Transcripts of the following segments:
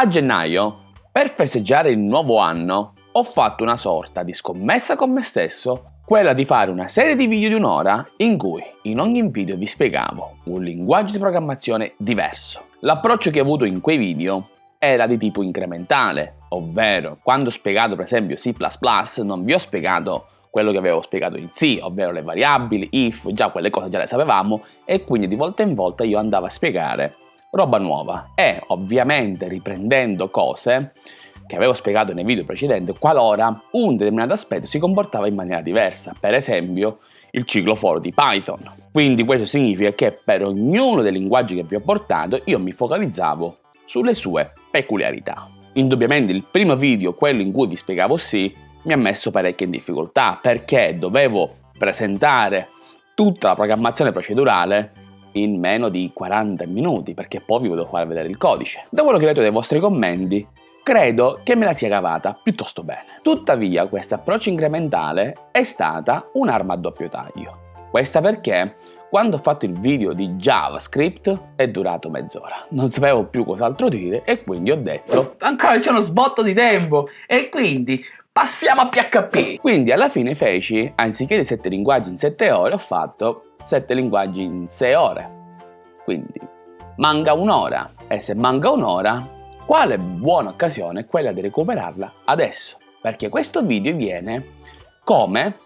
A gennaio, per festeggiare il nuovo anno, ho fatto una sorta di scommessa con me stesso, quella di fare una serie di video di un'ora in cui in ogni video vi spiegavo un linguaggio di programmazione diverso. L'approccio che ho avuto in quei video era di tipo incrementale, ovvero quando ho spiegato per esempio C++ non vi ho spiegato quello che avevo spiegato in C, ovvero le variabili, if, già quelle cose già le sapevamo e quindi di volta in volta io andavo a spiegare roba nuova e ovviamente riprendendo cose che avevo spiegato nei video precedenti qualora un determinato aspetto si comportava in maniera diversa, per esempio il ciclo for di Python. Quindi questo significa che per ognuno dei linguaggi che vi ho portato io mi focalizzavo sulle sue peculiarità. Indubbiamente il primo video, quello in cui vi spiegavo sì, mi ha messo parecchie in difficoltà perché dovevo presentare tutta la programmazione procedurale in meno di 40 minuti perché poi vi volevo far vedere il codice. Da quello che ho letto dai vostri commenti credo che me la sia cavata piuttosto bene. Tuttavia questo approccio incrementale è stata un'arma a doppio taglio. Questa perché quando ho fatto il video di JavaScript è durato mezz'ora. Non sapevo più cos'altro dire e quindi ho detto ancora c'è uno sbotto di tempo e quindi passiamo a PHP. Quindi alla fine feci, anziché di 7 linguaggi in 7 ore, ho fatto 7 linguaggi in 6 ore. Quindi manca un'ora e se manca un'ora, quale buona occasione è quella di recuperarla adesso? Perché questo video viene come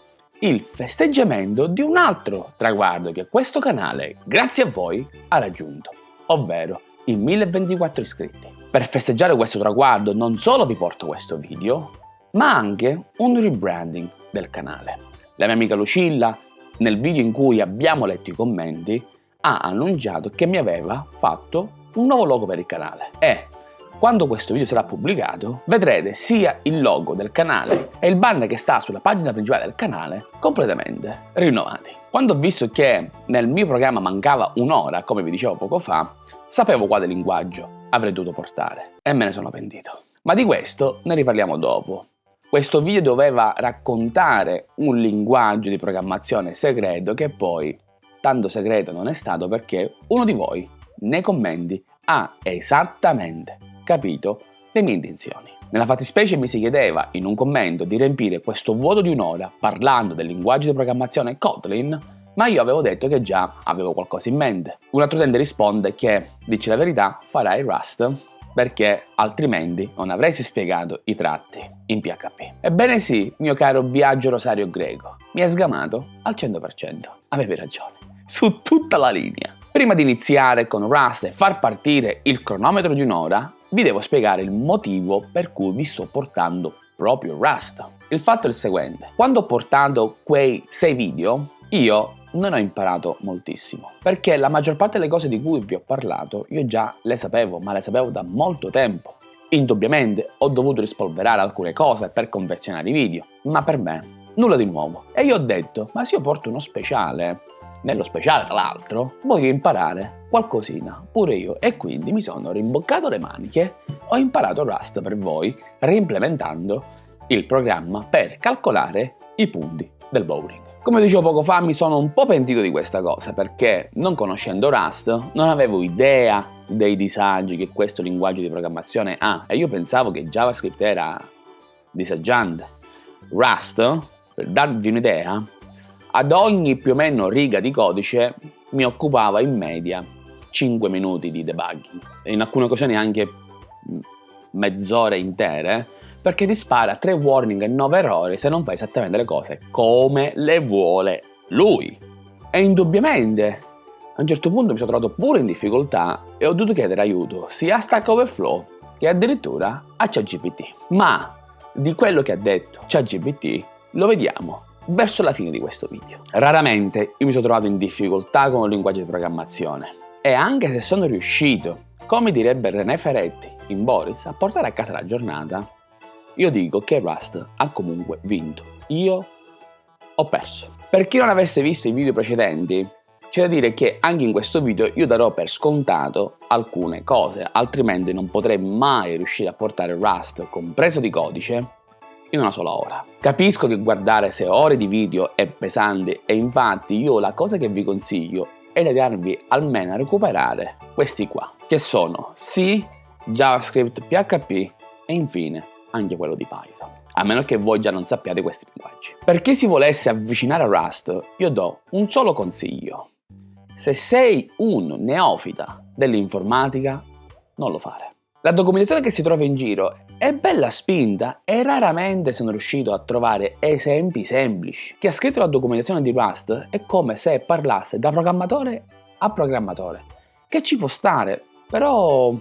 il festeggiamento di un altro traguardo che questo canale, grazie a voi, ha raggiunto, ovvero i 1024 iscritti. Per festeggiare questo traguardo non solo vi porto questo video, ma anche un rebranding del canale. La mia amica Lucilla nel video in cui abbiamo letto i commenti, ha annunciato che mi aveva fatto un nuovo logo per il canale e quando questo video sarà pubblicato vedrete sia il logo del canale e il banner che sta sulla pagina principale del canale completamente rinnovati. Quando ho visto che nel mio programma mancava un'ora, come vi dicevo poco fa, sapevo quale linguaggio avrei dovuto portare e me ne sono pentito. Ma di questo ne riparliamo dopo, questo video doveva raccontare un linguaggio di programmazione segreto che poi tanto segreto non è stato perché uno di voi nei commenti ha esattamente capito le mie intenzioni. Nella fattispecie mi si chiedeva in un commento di riempire questo vuoto di un'ora parlando del linguaggio di programmazione Kotlin ma io avevo detto che già avevo qualcosa in mente. Un altro utente risponde che, dici la verità, farai Rust perché altrimenti non avresti spiegato i tratti in PHP. Ebbene sì, mio caro viaggio Rosario Greco, mi hai sgamato al 100%. Avevi ragione, su tutta la linea. Prima di iniziare con Rust e far partire il cronometro di un'ora, vi devo spiegare il motivo per cui vi sto portando proprio Rust. Il fatto è il seguente, quando ho portato quei 6 video, io non ho imparato moltissimo, perché la maggior parte delle cose di cui vi ho parlato io già le sapevo, ma le sapevo da molto tempo. Indubbiamente ho dovuto rispolverare alcune cose per confezionare i video, ma per me nulla di nuovo. E io ho detto, ma se io porto uno speciale, nello speciale tra l'altro, voglio imparare qualcosina, pure io, e quindi mi sono rimboccato le maniche, ho imparato Rust per voi, reimplementando il programma per calcolare i punti del bowling. Come dicevo poco fa mi sono un po' pentito di questa cosa perché non conoscendo Rust non avevo idea dei disagi che questo linguaggio di programmazione ha e io pensavo che JavaScript era disagiante. Rust, per darvi un'idea, ad ogni più o meno riga di codice mi occupava in media 5 minuti di debugging in alcune occasioni anche mezz'ore intere perché ti spara 3 warning e 9 errori se non fai esattamente le cose come le vuole lui. E indubbiamente a un certo punto mi sono trovato pure in difficoltà e ho dovuto chiedere aiuto sia a Stack Overflow che addirittura a ChatGPT. Ma di quello che ha detto ChatGPT lo vediamo verso la fine di questo video. Raramente io mi sono trovato in difficoltà con un linguaggio di programmazione e anche se sono riuscito, come direbbe René Ferretti in Boris, a portare a casa la giornata, io dico che Rust ha comunque vinto. Io ho perso. Per chi non avesse visto i video precedenti, c'è da dire che anche in questo video io darò per scontato alcune cose, altrimenti non potrei mai riuscire a portare Rust compreso di codice in una sola ora. Capisco che guardare 6 ore di video è pesante e infatti io la cosa che vi consiglio è di darvi almeno a recuperare questi qua, che sono C JavaScript, PHP e infine anche quello di Python. A meno che voi già non sappiate questi linguaggi. Per chi si volesse avvicinare a Rust, io do un solo consiglio. Se sei un neofita dell'informatica, non lo fare. La documentazione che si trova in giro è bella spinta e raramente sono riuscito a trovare esempi semplici. Chi ha scritto la documentazione di Rust è come se parlasse da programmatore a programmatore, che ci può stare, però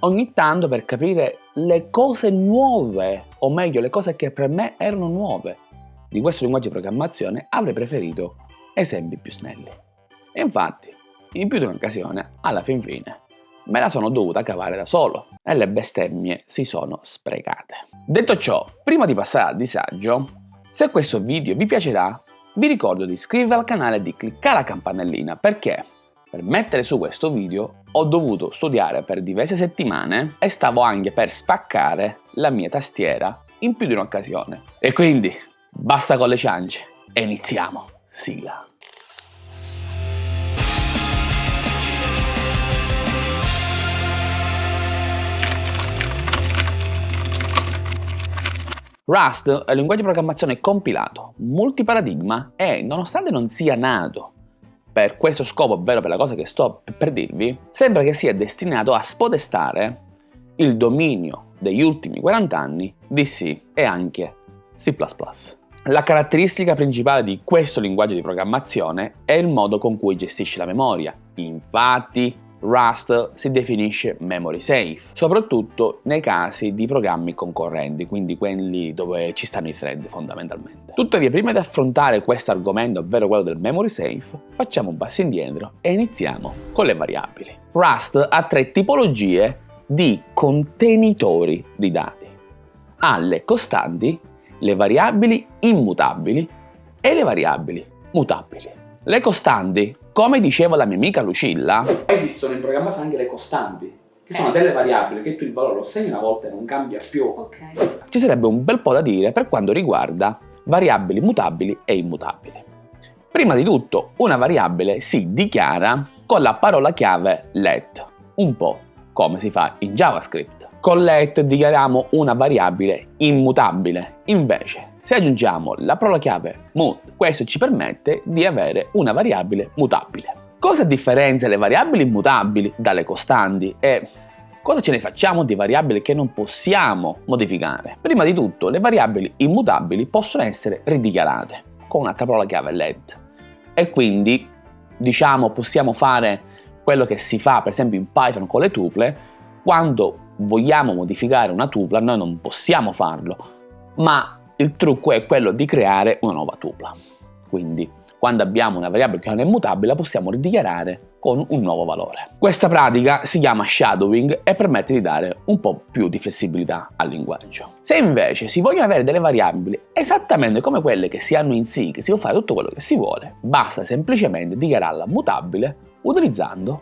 ogni tanto per capire le cose nuove, o meglio le cose che per me erano nuove di questo linguaggio di programmazione, avrei preferito esempi più snelli. E infatti, in più di un'occasione, alla fin fine, me la sono dovuta cavare da solo e le bestemmie si sono sprecate. Detto ciò, prima di passare al disagio, se questo video vi piacerà, vi ricordo di iscrivervi al canale e di cliccare la campanellina perché per mettere su questo video ho dovuto studiare per diverse settimane e stavo anche per spaccare la mia tastiera in più di un'occasione. E quindi basta con le ciance e iniziamo. Sigla. Rust è un linguaggio di programmazione compilato, multiparadigma e, nonostante non sia nato per questo scopo, ovvero per la cosa che sto per dirvi, sembra che sia destinato a spodestare il dominio degli ultimi 40 anni di C e anche C++. La caratteristica principale di questo linguaggio di programmazione è il modo con cui gestisce la memoria. Infatti, Rust si definisce memory safe, soprattutto nei casi di programmi concorrenti, quindi quelli dove ci stanno i thread fondamentalmente. Tuttavia, prima di affrontare questo argomento, ovvero quello del memory safe, facciamo un passo indietro e iniziamo con le variabili. Rust ha tre tipologie di contenitori di dati. Ha le costanti, le variabili immutabili e le variabili mutabili. Le costanti come diceva la mia amica Lucilla, esistono in programmazione anche le costanti, che sono delle variabili che tu il valore lo segni una volta e non cambia più. Okay. Ci sarebbe un bel po' da dire per quanto riguarda variabili mutabili e immutabili. Prima di tutto, una variabile si dichiara con la parola chiave let, un po' come si fa in JavaScript. Con let dichiariamo una variabile immutabile, invece se aggiungiamo la parola chiave mut, questo ci permette di avere una variabile mutabile. Cosa differenzia le variabili immutabili dalle costanti e cosa ce ne facciamo di variabili che non possiamo modificare? Prima di tutto, le variabili immutabili possono essere ridichiarate con un'altra parola chiave let e quindi diciamo possiamo fare quello che si fa per esempio in Python con le tuple quando vogliamo modificare una tupla noi non possiamo farlo ma il trucco è quello di creare una nuova tupla. Quindi quando abbiamo una variabile che non è mutabile la possiamo ridichiarare con un nuovo valore. Questa pratica si chiama shadowing e permette di dare un po' più di flessibilità al linguaggio. Se invece si vogliono avere delle variabili esattamente come quelle che si hanno in C, che si può fare tutto quello che si vuole, basta semplicemente dichiararla mutabile utilizzando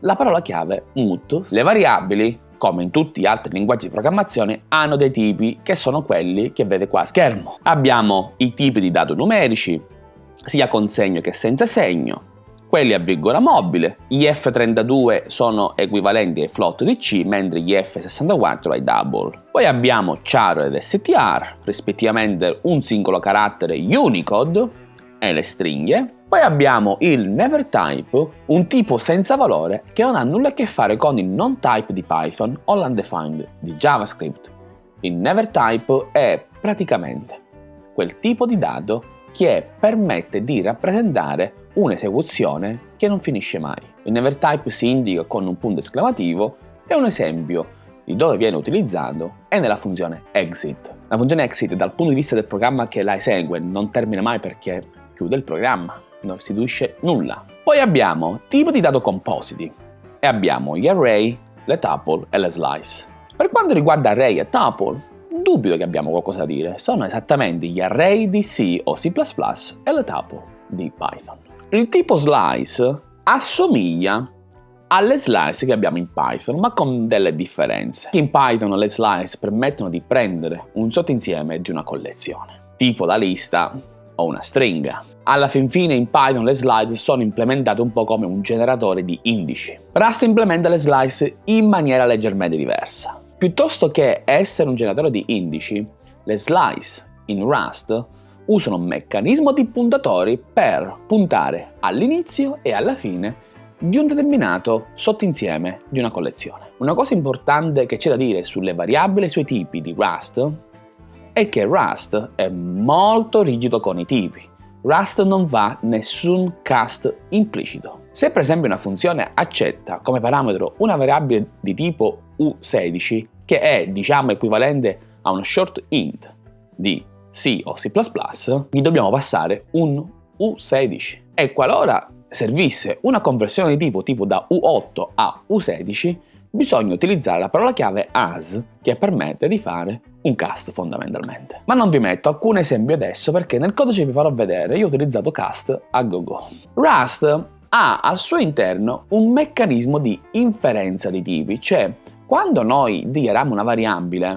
la parola chiave mut. Le variabili come in tutti gli altri linguaggi di programmazione, hanno dei tipi che sono quelli che vede qua a schermo. Abbiamo i tipi di dati numerici, sia con segno che senza segno, quelli a virgola mobile, gli F32 sono equivalenti ai float di C, mentre gli F64 ai double. Poi abbiamo char ed str, rispettivamente un singolo carattere Unicode e le stringhe, poi abbiamo il never type, un tipo senza valore che non ha nulla a che fare con il non type di Python o l'undefined di JavaScript. Il never type è praticamente quel tipo di dato che permette di rappresentare un'esecuzione che non finisce mai. Il never type si indica con un punto esclamativo e un esempio di dove viene utilizzato è nella funzione exit. La funzione exit dal punto di vista del programma che la esegue non termina mai perché chiude il programma non restituisce nulla. Poi abbiamo tipo di dato compositi e abbiamo gli array, le tuple e le slice. Per quanto riguarda array e tuple, dubito che abbiamo qualcosa da dire, sono esattamente gli array di C o C++ e le tuple di Python. Il tipo slice assomiglia alle slice che abbiamo in Python, ma con delle differenze. In Python le slice permettono di prendere un sottoinsieme di una collezione, tipo la lista o una stringa. Alla fin fine in Python le slice sono implementate un po' come un generatore di indici. Rust implementa le slice in maniera leggermente diversa. Piuttosto che essere un generatore di indici, le slice in Rust usano un meccanismo di puntatori per puntare all'inizio e alla fine di un determinato sottoinsieme di una collezione. Una cosa importante che c'è da dire sulle variabili e sui tipi di Rust è che Rust è molto rigido con i tipi. Rust non va nessun cast implicito. Se per esempio una funzione accetta come parametro una variabile di tipo U16 che è diciamo equivalente a uno short int di C o C++, gli dobbiamo passare un U16 e qualora servisse una conversione di tipo tipo da U8 a U16, bisogna utilizzare la parola chiave as che permette di fare un cast fondamentalmente. Ma non vi metto alcun esempio adesso perché nel codice vi farò vedere, io ho utilizzato cast a gogo. Rust ha al suo interno un meccanismo di inferenza di tipi, cioè quando noi dichiariamo una variabile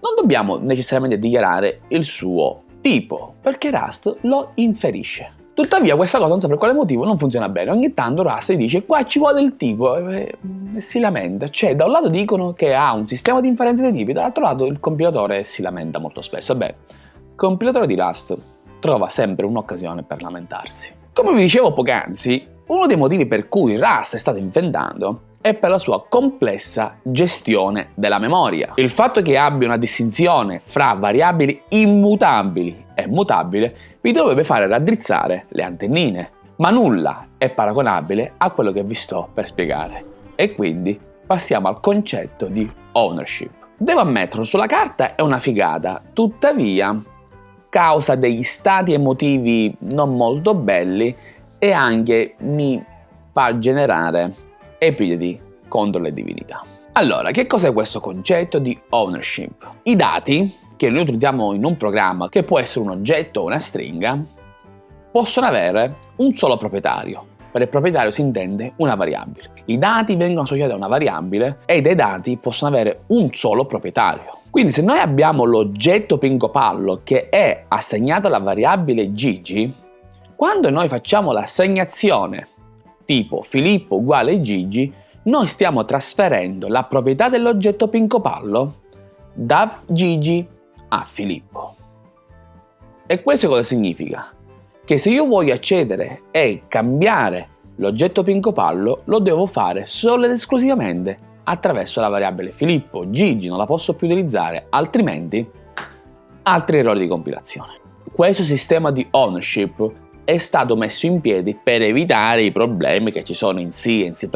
non dobbiamo necessariamente dichiarare il suo tipo, perché Rust lo inferisce. Tuttavia questa cosa non so per quale motivo non funziona bene, ogni tanto Rust dice qua ci vuole il tipo e, e si lamenta, cioè da un lato dicono che ha un sistema di inferenza dei tipi, dall'altro lato il compilatore si lamenta molto spesso. Beh, il compilatore di Rust trova sempre un'occasione per lamentarsi. Come vi dicevo poc'anzi, uno dei motivi per cui Rust è stato inventato è per la sua complessa gestione della memoria. Il fatto che abbia una distinzione fra variabili immutabili e mutabili vi dovrebbe fare raddrizzare le antennine, ma nulla è paragonabile a quello che vi sto per spiegare. E quindi passiamo al concetto di ownership. Devo ammetterlo, sulla carta è una figata, tuttavia causa degli stati emotivi non molto belli e anche mi fa generare epiteti contro le divinità. Allora, che cos'è questo concetto di ownership? I dati che noi utilizziamo in un programma, che può essere un oggetto o una stringa, possono avere un solo proprietario. Per il proprietario si intende una variabile. I dati vengono associati a una variabile e dei dati possono avere un solo proprietario. Quindi se noi abbiamo l'oggetto Pingopallo che è assegnato alla variabile Gigi, quando noi facciamo l'assegnazione tipo Filippo uguale Gigi, noi stiamo trasferendo la proprietà dell'oggetto Pincopallo da Gigi a Filippo. E questo cosa significa? Che se io voglio accedere e cambiare l'oggetto Pincopallo, lo devo fare solo ed esclusivamente attraverso la variabile Filippo. Gigi non la posso più utilizzare, altrimenti altri errori di compilazione. Questo sistema di ownership è stato messo in piedi per evitare i problemi che ci sono in C e in C++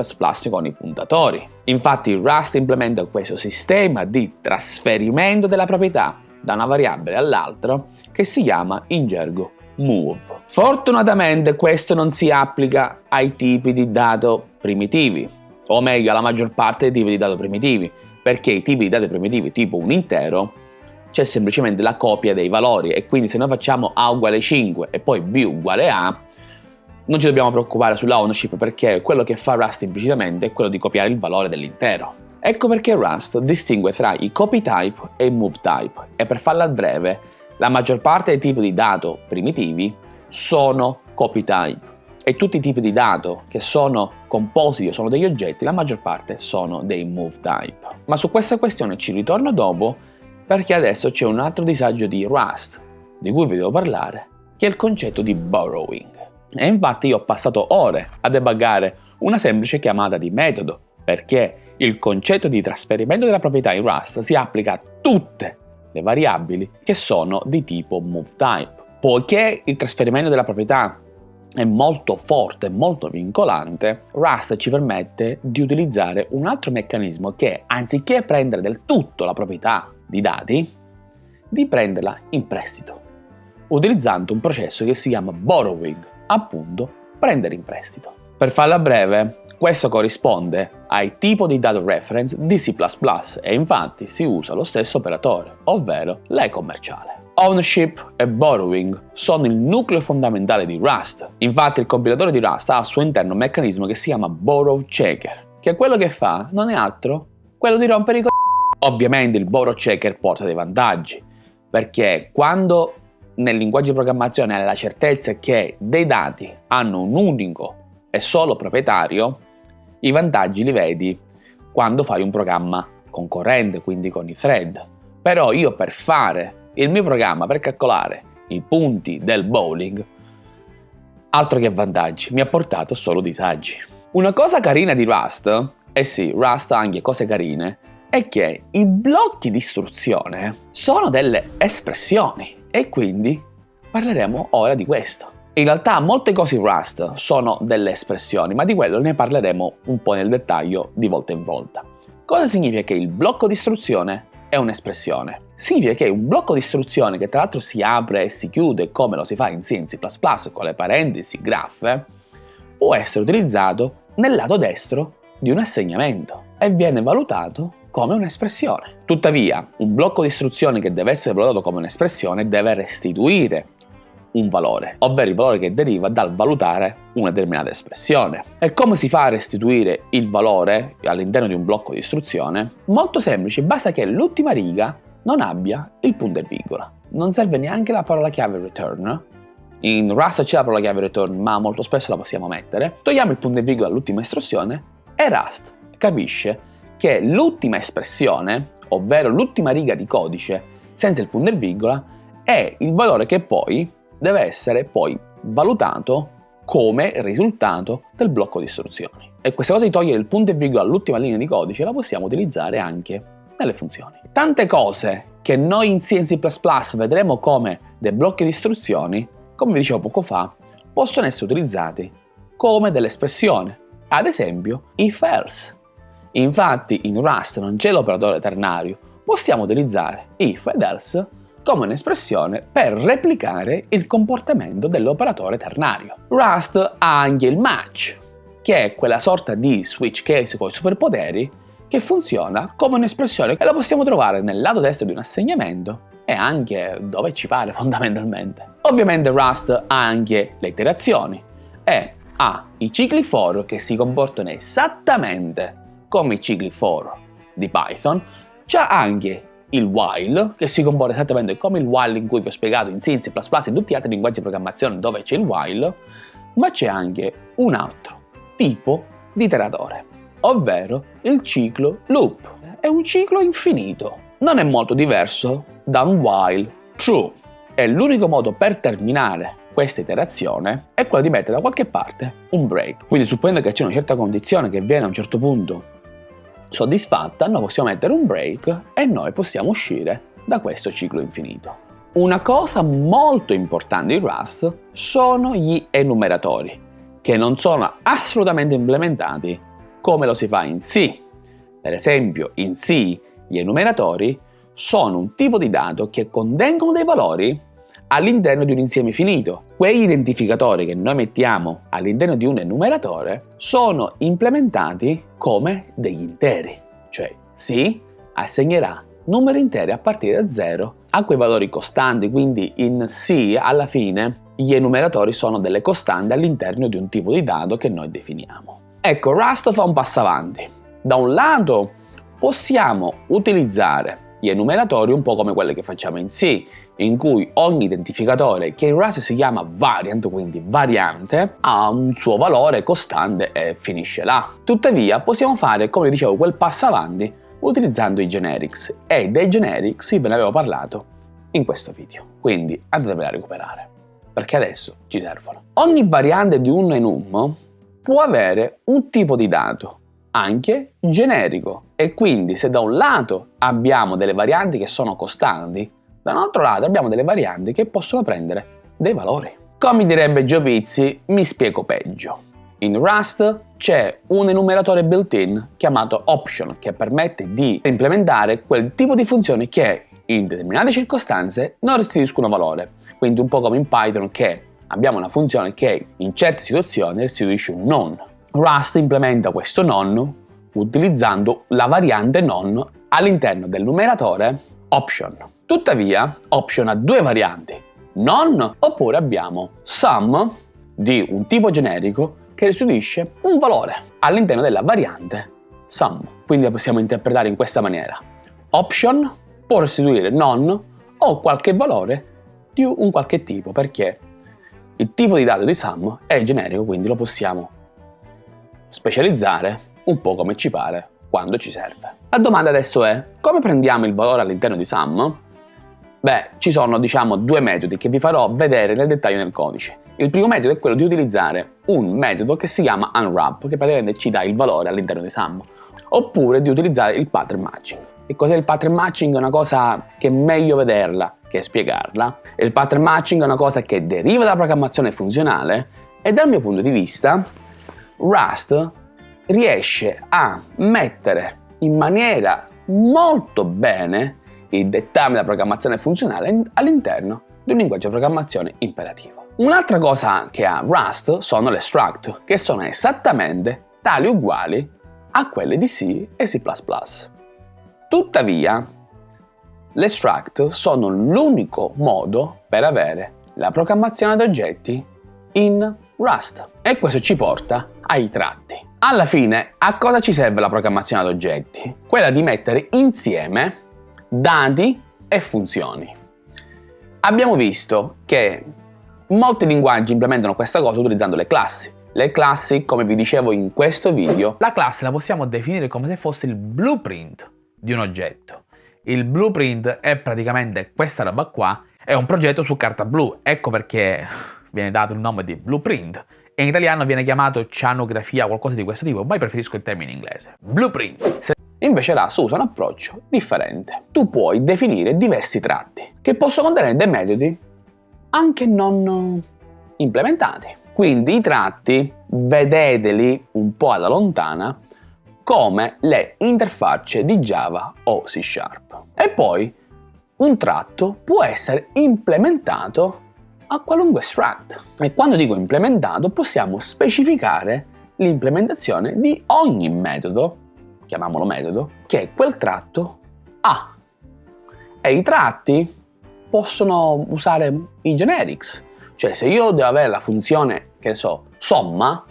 con i puntatori. Infatti Rust implementa questo sistema di trasferimento della proprietà da una variabile all'altra che si chiama in gergo move. Fortunatamente questo non si applica ai tipi di dato primitivi, o meglio alla maggior parte dei tipi di dato primitivi, perché i tipi di dati primitivi tipo un intero c'è semplicemente la copia dei valori e quindi se noi facciamo A uguale 5 e poi B uguale A non ci dobbiamo preoccupare sulla ownership perché quello che fa Rust implicitamente è quello di copiare il valore dell'intero. Ecco perché Rust distingue tra i copy type e i move type e per farla breve la maggior parte dei tipi di dato primitivi sono copy type e tutti i tipi di dato che sono compositi o sono degli oggetti la maggior parte sono dei move type. Ma su questa questione ci ritorno dopo perché adesso c'è un altro disagio di Rust, di cui vi devo parlare, che è il concetto di borrowing. E infatti io ho passato ore a debuggare una semplice chiamata di metodo, perché il concetto di trasferimento della proprietà in Rust si applica a tutte le variabili che sono di tipo moveType. Poiché il trasferimento della proprietà è molto forte, molto vincolante, Rust ci permette di utilizzare un altro meccanismo che, anziché prendere del tutto la proprietà di dati, di prenderla in prestito, utilizzando un processo che si chiama borrowing, appunto prendere in prestito. Per farla breve, questo corrisponde ai tipo di dato reference di C++ e infatti si usa lo stesso operatore, ovvero l'E commerciale. Ownership e borrowing sono il nucleo fondamentale di Rust. Infatti il compilatore di Rust ha al suo interno un meccanismo che si chiama borrow checker, che quello che fa non è altro quello di rompere i co***i. Ovviamente il borrow checker porta dei vantaggi, perché quando nel linguaggio di programmazione hai la certezza che dei dati hanno un unico e solo proprietario, i vantaggi li vedi quando fai un programma concorrente, quindi con i thread. Però io per fare il mio programma, per calcolare i punti del bowling, altro che vantaggi, mi ha portato solo disagi. Una cosa carina di Rust, eh sì, Rust ha anche cose carine, è che i blocchi di istruzione sono delle espressioni e quindi parleremo ora di questo. In realtà molte cose in Rust sono delle espressioni, ma di quello ne parleremo un po' nel dettaglio di volta in volta. Cosa significa che il blocco di istruzione è un'espressione? Significa che un blocco di istruzione che tra l'altro si apre e si chiude come lo si fa in C in C++ con le parentesi graffe, può essere utilizzato nel lato destro di un assegnamento e viene valutato come un'espressione. Tuttavia, un blocco di istruzioni che deve essere valutato come un'espressione deve restituire un valore, ovvero il valore che deriva dal valutare una determinata espressione. E come si fa a restituire il valore all'interno di un blocco di istruzione? Molto semplice, basta che l'ultima riga non abbia il punto e virgola. Non serve neanche la parola chiave return. In Rust c'è la parola chiave return, ma molto spesso la possiamo mettere. Togliamo il punto e virgola all'ultima istruzione e Rust capisce che l'ultima espressione, ovvero l'ultima riga di codice senza il punto e virgola, è il valore che poi deve essere poi valutato come risultato del blocco di istruzioni. E questa cosa di togliere il punto e virgola all'ultima linea di codice la possiamo utilizzare anche nelle funzioni. Tante cose che noi in C C++ vedremo come dei blocchi di istruzioni, come vi dicevo poco fa, possono essere utilizzati come delle espressioni. Ad esempio, if else. Infatti in Rust non c'è l'operatore ternario, possiamo utilizzare if ed else come un'espressione per replicare il comportamento dell'operatore ternario. Rust ha anche il match, che è quella sorta di switch case con i superpoteri che funziona come un'espressione che la possiamo trovare nel lato destro di un assegnamento e anche dove ci pare fondamentalmente. Ovviamente Rust ha anche le iterazioni e ha i cicli for che si comportano esattamente come i cicli for di Python, c'è anche il while, che si comporta esattamente come il while in cui vi ho spiegato in C, C++ e in tutti gli altri linguaggi di programmazione dove c'è il while, ma c'è anche un altro tipo di iteratore, ovvero il ciclo loop. È un ciclo infinito. Non è molto diverso da un while true. È l'unico modo per terminare questa iterazione è quello di mettere da qualche parte un break. Quindi supponendo che c'è una certa condizione che viene a un certo punto soddisfatta, noi possiamo mettere un break e noi possiamo uscire da questo ciclo infinito. Una cosa molto importante in Rust sono gli enumeratori, che non sono assolutamente implementati come lo si fa in C. Per esempio, in C gli enumeratori sono un tipo di dato che contengono dei valori all'interno di un insieme finito. Quegli identificatori che noi mettiamo all'interno di un enumeratore sono implementati come degli interi, cioè si assegnerà numeri interi a partire da 0 a quei valori costanti, quindi in C alla fine gli enumeratori sono delle costanti all'interno di un tipo di dato che noi definiamo. Ecco, Rust fa un passo avanti. Da un lato possiamo utilizzare gli enumeratori un po' come quelli che facciamo in C, in cui ogni identificatore, che in Rust si chiama variant, quindi variante, ha un suo valore costante e finisce là. Tuttavia possiamo fare, come dicevo, quel passo avanti utilizzando i generics e dei generics ve ne avevo parlato in questo video, quindi andatevela a recuperare, perché adesso ci servono. Ogni variante di un enum può avere un tipo di dato, anche generico e quindi se da un lato abbiamo delle varianti che sono costanti, da un altro lato abbiamo delle varianti che possono prendere dei valori. Come direbbe Pizzi, mi spiego peggio. In Rust c'è un enumeratore built-in chiamato option che permette di implementare quel tipo di funzioni che in determinate circostanze non restituiscono valore. Quindi un po' come in Python che abbiamo una funzione che in certe situazioni restituisce un non. Rust implementa questo non utilizzando la variante non all'interno del numeratore option. Tuttavia, option ha due varianti, non oppure abbiamo sum di un tipo generico che restituisce un valore all'interno della variante sum. Quindi la possiamo interpretare in questa maniera. Option può restituire non o qualche valore di un qualche tipo, perché il tipo di dato di sum è generico, quindi lo possiamo specializzare un po' come ci pare quando ci serve. La domanda adesso è, come prendiamo il valore all'interno di sum? Beh, ci sono diciamo due metodi che vi farò vedere nel dettaglio nel codice. Il primo metodo è quello di utilizzare un metodo che si chiama unwrap, che praticamente ci dà il valore all'interno di sum, oppure di utilizzare il pattern matching. Che cos'è il pattern matching? È una cosa che è meglio vederla che spiegarla. Il pattern matching è una cosa che deriva dalla programmazione funzionale e dal mio punto di vista Rust riesce a mettere in maniera molto bene i dettami della programmazione funzionale all'interno di un linguaggio di programmazione imperativo. Un'altra cosa che ha Rust sono le struct, che sono esattamente tali uguali a quelle di C e C++. Tuttavia, le struct sono l'unico modo per avere la programmazione ad oggetti in Rust e questo ci porta ai tratti. Alla fine, a cosa ci serve la programmazione ad oggetti? Quella di mettere insieme dati e funzioni. Abbiamo visto che molti linguaggi implementano questa cosa utilizzando le classi. Le classi, come vi dicevo in questo video, la classe la possiamo definire come se fosse il blueprint di un oggetto. Il blueprint è praticamente questa roba qua, è un progetto su carta blu, ecco perché viene dato il nome di blueprint in italiano viene chiamato cianografia o qualcosa di questo tipo, ma io preferisco il termine inglese. Blueprint. Se Invece Rust usa un approccio differente. Tu puoi definire diversi tratti, che possono contenere dei metodi anche non implementati. Quindi i tratti, vedeteli un po' alla lontana, come le interfacce di Java o C Sharp. E poi un tratto può essere implementato a qualunque struct. E quando dico implementato possiamo specificare l'implementazione di ogni metodo, chiamiamolo metodo, che quel tratto ha. E i tratti possono usare i generics, cioè se io devo avere la funzione, che so, somma,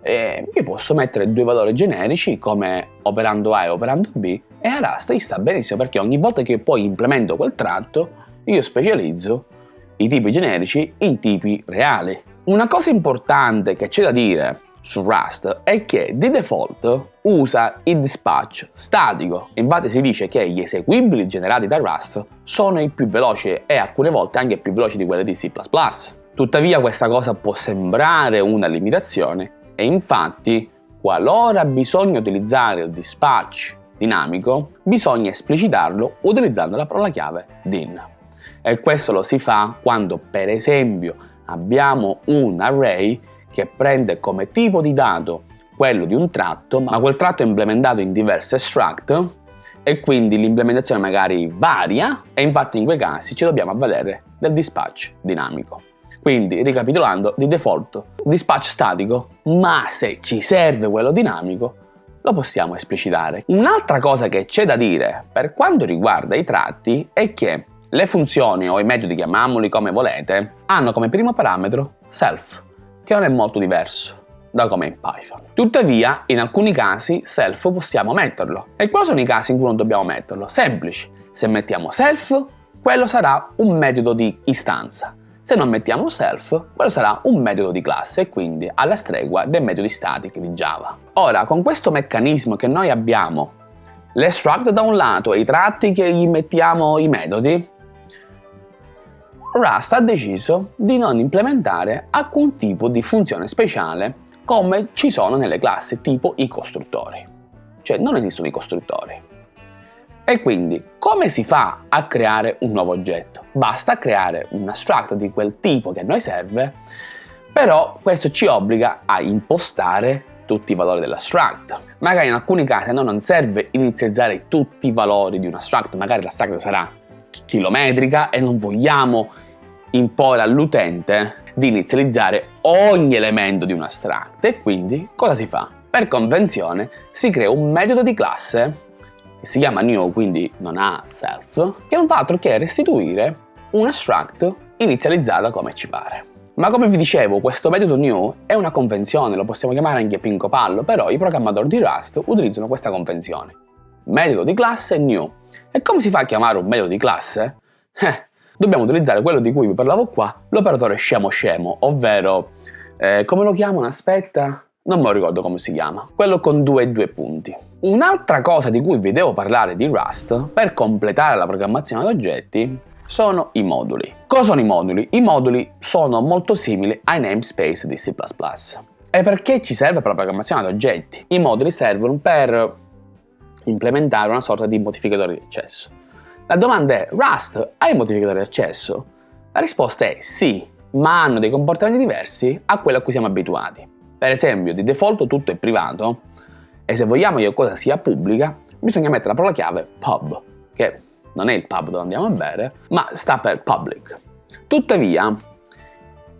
eh, io posso mettere due valori generici come operando A e operando B e a Rust gli sta benissimo perché ogni volta che poi implemento quel tratto io specializzo i tipi generici in tipi reali. Una cosa importante che c'è da dire su Rust è che di default usa il dispatch statico. Infatti si dice che gli eseguibili generati da Rust sono i più veloci e alcune volte anche più veloci di quelli di C++. Tuttavia questa cosa può sembrare una limitazione e infatti qualora bisogna utilizzare il dispatch dinamico bisogna esplicitarlo utilizzando la parola chiave din e questo lo si fa quando per esempio abbiamo un array che prende come tipo di dato quello di un tratto ma quel tratto è implementato in diverse struct e quindi l'implementazione magari varia e infatti in quei casi ci dobbiamo avvalere del dispatch dinamico. Quindi, ricapitolando, di default dispatch statico, ma se ci serve quello dinamico, lo possiamo esplicitare. Un'altra cosa che c'è da dire per quanto riguarda i tratti è che le funzioni o i metodi, chiamiamoli come volete, hanno come primo parametro self, che non è molto diverso da come in Python. Tuttavia, in alcuni casi self possiamo metterlo. E quali sono i casi in cui non dobbiamo metterlo? Semplici. Se mettiamo self, quello sarà un metodo di istanza. Se non mettiamo self, quello sarà un metodo di classe e quindi alla stregua dei metodi statici di Java. Ora, con questo meccanismo che noi abbiamo, l'extract da un lato e i tratti che gli mettiamo i metodi, Rust ha deciso di non implementare alcun tipo di funzione speciale come ci sono nelle classi, tipo i costruttori. Cioè non esistono i costruttori. E quindi come si fa a creare un nuovo oggetto? Basta creare un struct di quel tipo che a noi serve, però questo ci obbliga a impostare tutti i valori della struct. Magari in alcuni casi a noi non serve inizializzare tutti i valori di una struct, magari la struct sarà chilometrica e non vogliamo imporre all'utente di inizializzare ogni elemento di una struct e quindi cosa si fa? Per convenzione si crea un metodo di classe che si chiama new, quindi non ha self, che non fa altro che restituire una struct inizializzata come ci pare. Ma come vi dicevo, questo metodo new è una convenzione, lo possiamo chiamare anche Pinco Pallo, però i programmatori di Rust utilizzano questa convenzione. Metodo di classe new. E come si fa a chiamare un metodo di classe? Eh, dobbiamo utilizzare quello di cui vi parlavo qua, l'operatore scemo scemo, ovvero, eh, come lo chiamano? Aspetta, non me lo ricordo come si chiama, quello con due e due punti. Un'altra cosa di cui vi devo parlare di Rust, per completare la programmazione ad oggetti, sono i moduli. Cosa sono i moduli? I moduli sono molto simili ai namespace di C++. E perché ci serve per la programmazione ad oggetti? I moduli servono per implementare una sorta di modificatore di accesso. La domanda è, Rust ha i modificatori di accesso? La risposta è sì, ma hanno dei comportamenti diversi a quelli a cui siamo abituati. Per esempio, di default tutto è privato e se vogliamo che cosa sia pubblica, bisogna mettere la parola chiave pub, che non è il pub dove andiamo a bere, ma sta per public. Tuttavia,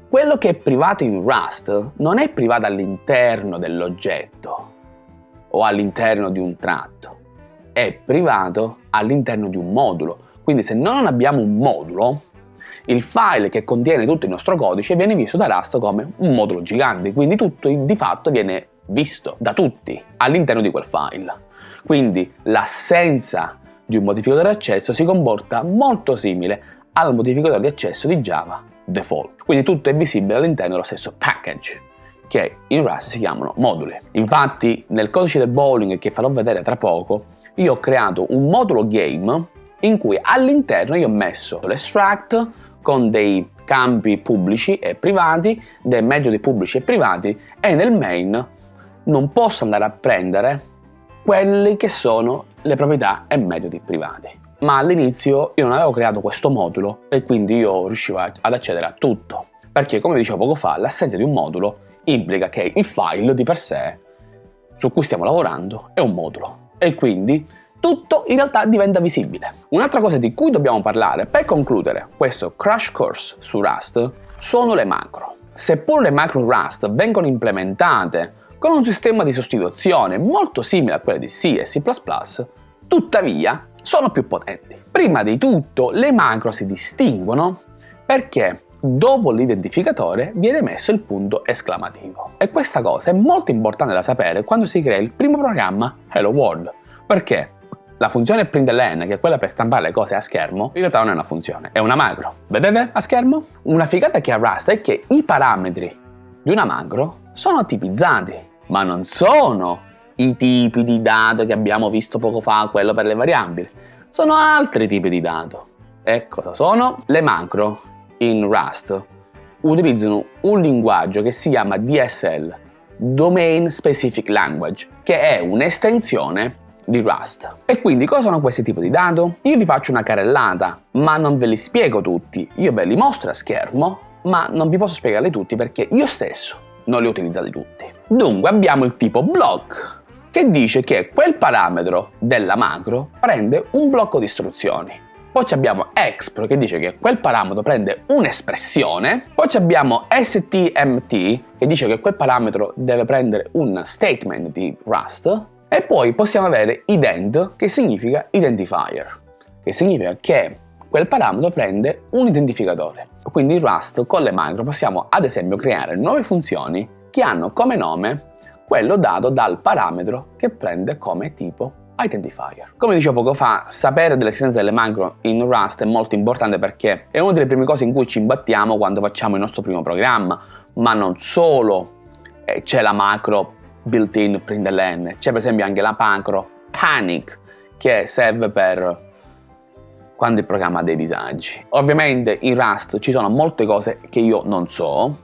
quello che è privato in Rust non è privato all'interno dell'oggetto o all'interno di un tratto, è privato all'interno di un modulo. Quindi se noi non abbiamo un modulo, il file che contiene tutto il nostro codice viene visto da Rust come un modulo gigante, quindi tutto di fatto viene visto da tutti all'interno di quel file. Quindi l'assenza di un modificatore di accesso si comporta molto simile al modificatore di accesso di Java default. Quindi tutto è visibile all'interno dello stesso package che in Rust si chiamano moduli. Infatti nel codice del bowling che farò vedere tra poco io ho creato un modulo game in cui all'interno io ho messo l'extract con dei campi pubblici e privati, dei metodi pubblici e privati e nel main non posso andare a prendere quelli che sono le proprietà e metodi privati ma all'inizio io non avevo creato questo modulo e quindi io riuscivo ad accedere a tutto. Perché come dicevo poco fa, l'assenza di un modulo implica che il file di per sé su cui stiamo lavorando è un modulo e quindi tutto in realtà diventa visibile. Un'altra cosa di cui dobbiamo parlare per concludere questo crash course su Rust sono le macro. Seppur le macro Rust vengono implementate con un sistema di sostituzione molto simile a quelle di C e C++, tuttavia sono più potenti. Prima di tutto le macro si distinguono perché dopo l'identificatore viene messo il punto esclamativo. E questa cosa è molto importante da sapere quando si crea il primo programma Hello World, perché la funzione println, che è quella per stampare le cose a schermo, in realtà non è una funzione, è una macro. Vedete a schermo? Una figata che ha Rust è che i parametri di una macro sono tipizzati, ma non sono i tipi di dato che abbiamo visto poco fa, quello per le variabili. Sono altri tipi di dato. E cosa sono? Le macro in Rust utilizzano un linguaggio che si chiama DSL, Domain Specific Language, che è un'estensione di Rust. E quindi cosa sono questi tipi di dato? Io vi faccio una carrellata, ma non ve li spiego tutti. Io ve li mostro a schermo, ma non vi posso spiegarli tutti perché io stesso non li ho utilizzati tutti. Dunque abbiamo il tipo block, che dice che quel parametro della macro prende un blocco di istruzioni. Poi abbiamo exp che dice che quel parametro prende un'espressione, poi abbiamo stmt che dice che quel parametro deve prendere un statement di Rust e poi possiamo avere ident che significa identifier, che significa che quel parametro prende un identificatore. Quindi in Rust con le macro possiamo ad esempio creare nuove funzioni che hanno come nome quello dato dal parametro che prende come tipo identifier. Come dicevo poco fa, sapere dell'esistenza delle macro in Rust è molto importante perché è una delle prime cose in cui ci imbattiamo quando facciamo il nostro primo programma, ma non solo eh, c'è la macro built-in println, c'è per esempio anche la macro panic che serve per quando il programma ha dei disagi. Ovviamente in Rust ci sono molte cose che io non so,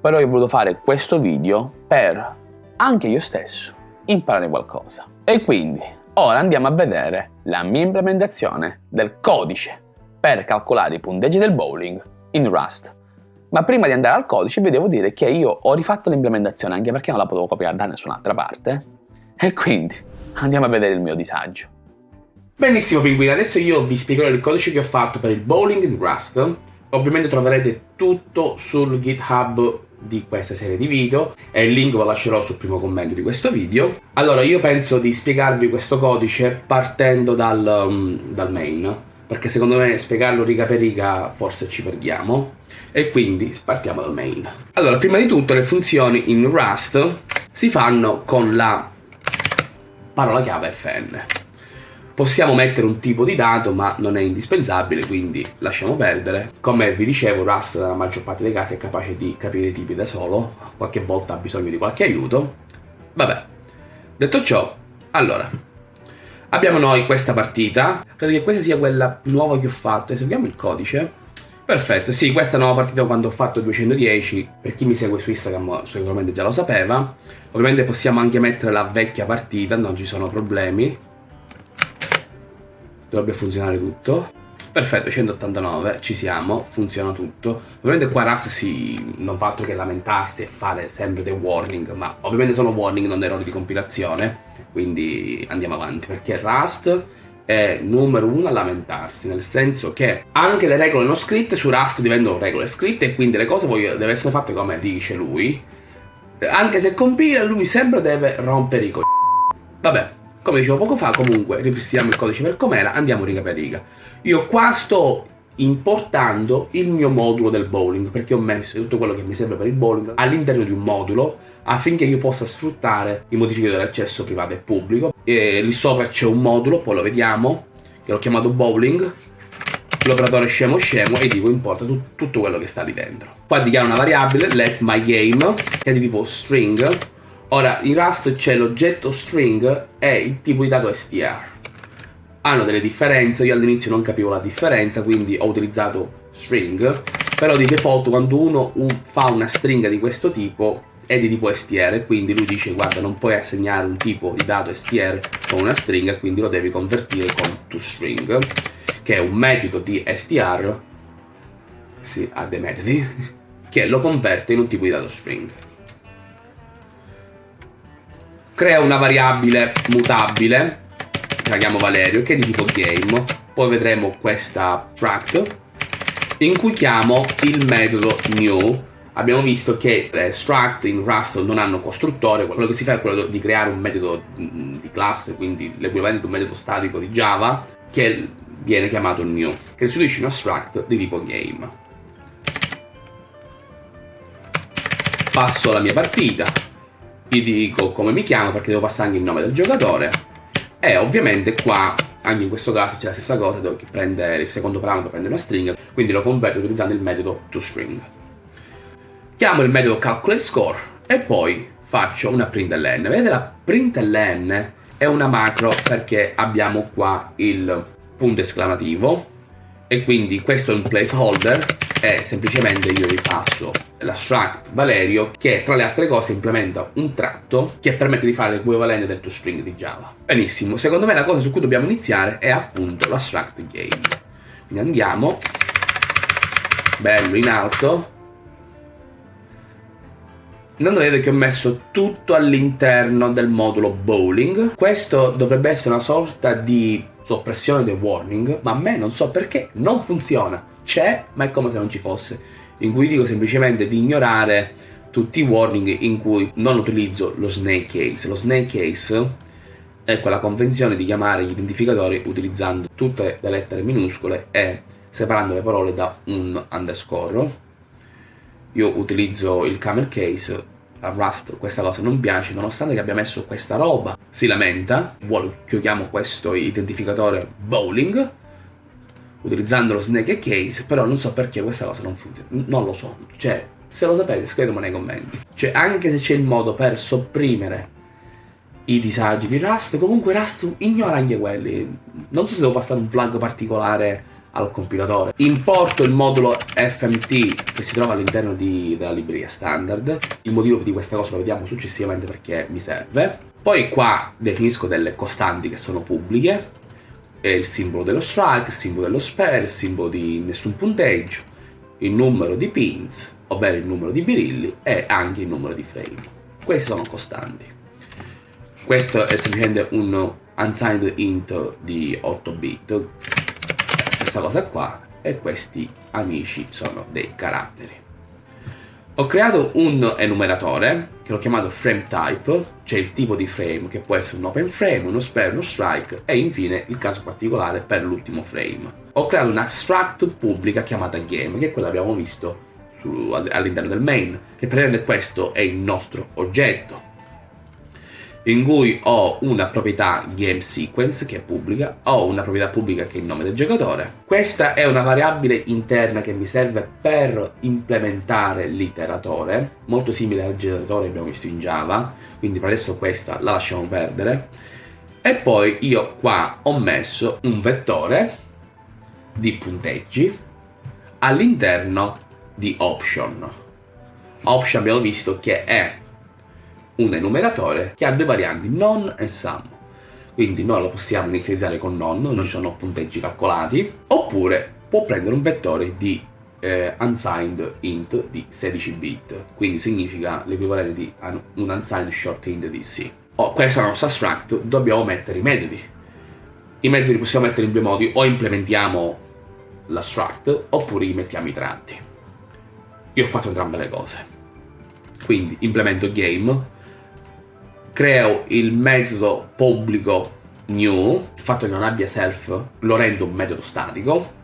però io ho voluto fare questo video per anche io stesso imparare qualcosa. E quindi ora andiamo a vedere la mia implementazione del codice per calcolare i punteggi del bowling in Rust. Ma prima di andare al codice vi devo dire che io ho rifatto l'implementazione anche perché non la potevo copiare da nessun'altra parte e quindi andiamo a vedere il mio disagio. Benissimo pinguini, adesso io vi spiegherò il codice che ho fatto per il bowling in Rust. Ovviamente troverete tutto sul GitHub di questa serie di video e il link lo lascerò sul primo commento di questo video. Allora io penso di spiegarvi questo codice partendo dal, um, dal main, perché secondo me spiegarlo riga per riga forse ci perdiamo, e quindi partiamo dal main. Allora, prima di tutto le funzioni in Rust si fanno con la parola chiave fn. Possiamo mettere un tipo di dato, ma non è indispensabile, quindi lasciamo perdere. Come vi dicevo, Rust nella maggior parte dei casi è capace di capire i tipi da solo, qualche volta ha bisogno di qualche aiuto. Vabbè, detto ciò, allora, abbiamo noi questa partita, credo che questa sia quella nuova che ho fatto, eseguiamo il codice. Perfetto, sì, questa nuova partita quando ho fatto 210, per chi mi segue su Instagram sicuramente già lo sapeva. Ovviamente possiamo anche mettere la vecchia partita, non ci sono problemi dovrebbe funzionare tutto. Perfetto, 189, ci siamo, funziona tutto. Ovviamente qua Rust si, non fa altro che lamentarsi e fare sempre dei warning, ma ovviamente sono warning, non errori di compilazione, quindi andiamo avanti, perché Rust è numero uno a lamentarsi, nel senso che anche le regole non scritte su Rust diventano regole scritte e quindi le cose devono essere fatte come dice lui. Anche se compila, lui sempre deve rompere i coglioni. Vabbè, come dicevo poco fa, comunque, ripristiniamo il codice per com'era, andiamo riga per riga. Io qua sto importando il mio modulo del bowling, perché ho messo tutto quello che mi serve per il bowling all'interno di un modulo affinché io possa sfruttare i modificatori dell'accesso privato e pubblico. E lì sopra c'è un modulo, poi lo vediamo, che l'ho chiamato bowling, l'operatore scemo scemo e dico importa tu, tutto quello che sta lì dentro. Qua dichiaro una variabile, let my game, che è di tipo string, Ora, in Rust c'è l'oggetto string e il tipo di dato str. Hanno delle differenze, io all'inizio non capivo la differenza, quindi ho utilizzato string, però di default quando uno fa una stringa di questo tipo è di tipo str, quindi lui dice guarda non puoi assegnare un tipo di dato str con una stringa, quindi lo devi convertire con toString, che è un metodo di str, sì, ha dei metodi, che lo converte in un tipo di dato string crea una variabile mutabile, che la chiamo Valerio, che è di tipo game, poi vedremo questa struct, in cui chiamo il metodo new, abbiamo visto che le struct in Rust non hanno costruttore, quello che si fa è quello di creare un metodo mm, di classe, quindi l'equivalente di un metodo statico di Java, che viene chiamato new, che restituisce una struct di tipo game. Passo alla mia partita, gli dico come mi chiamo perché devo passare anche il nome del giocatore. E ovviamente qua anche in questo caso c'è la stessa cosa dove prende il secondo parametro prende una stringa quindi lo converto utilizzando il metodo toString chiamo il metodo calculateScore e poi faccio una println vedete la println è una macro perché abbiamo qua il punto esclamativo e quindi questo è un placeholder e semplicemente io vi passo la struct Valerio che tra le altre cose implementa un tratto che permette di fare l'equivalente del toString di Java. Benissimo, secondo me la cosa su cui dobbiamo iniziare è appunto la struct game. Quindi andiamo, bello in alto, Intanto vedete che ho messo tutto all'interno del modulo bowling. Questo dovrebbe essere una sorta di soppressione del warning, ma a me non so perché non funziona. C'è, ma è come se non ci fosse in cui dico semplicemente di ignorare tutti i warning in cui non utilizzo lo snake case. Lo snake case è quella convenzione di chiamare gli identificatori utilizzando tutte le lettere minuscole e separando le parole da un underscore. Io utilizzo il camel case, a Rust questa cosa non piace, nonostante che abbia messo questa roba, si lamenta, vuole che io chiamo questo identificatore bowling, utilizzando lo snake case, però non so perché questa cosa non funziona, non lo so, cioè se lo sapete scrivetemelo nei commenti, cioè anche se c'è il modo per sopprimere i disagi di Rust, comunque Rust ignora anche quelli, non so se devo passare un flag particolare al compilatore. Importo il modulo FMT che si trova all'interno della libreria standard, il motivo di questa cosa lo vediamo successivamente perché mi serve. Poi qua definisco delle costanti che sono pubbliche, è il simbolo dello strike, il simbolo dello spare, il simbolo di nessun punteggio, il numero di pins, ovvero il numero di birilli e anche il numero di frame. Questi sono costanti. Questo è semplicemente un unsigned int di 8 bit, stessa cosa qua, e questi amici sono dei caratteri. Ho creato un enumeratore che l'ho chiamato frame type, cioè il tipo di frame che può essere un open frame, uno spare, uno strike e infine il caso particolare per l'ultimo frame. Ho creato una struct pubblica chiamata game, che è quella che abbiamo visto all'interno del main, che praticamente questo è il nostro oggetto. In cui ho una proprietà game sequence che è pubblica, ho una proprietà pubblica che è il nome del giocatore. Questa è una variabile interna che mi serve per implementare l'iteratore, molto simile al generatore che abbiamo visto in Java, quindi per adesso questa la lasciamo perdere. E poi io qua ho messo un vettore di punteggi all'interno di option. Option abbiamo visto che è un enumeratore che ha due varianti, non e sum. Quindi noi lo possiamo inizializzare con non, non ci sono punteggi calcolati, oppure può prendere un vettore di eh, unsigned int di 16 bit, quindi significa l'equivalente di un unsigned short int di C. Oh, questa è nostra struct, dobbiamo mettere i metodi. I metodi li possiamo mettere in due modi, o implementiamo la struct, oppure gli mettiamo i tratti. Io ho fatto entrambe le cose. Quindi implemento game, creo il metodo pubblico new, il fatto che non abbia self lo rendo un metodo statico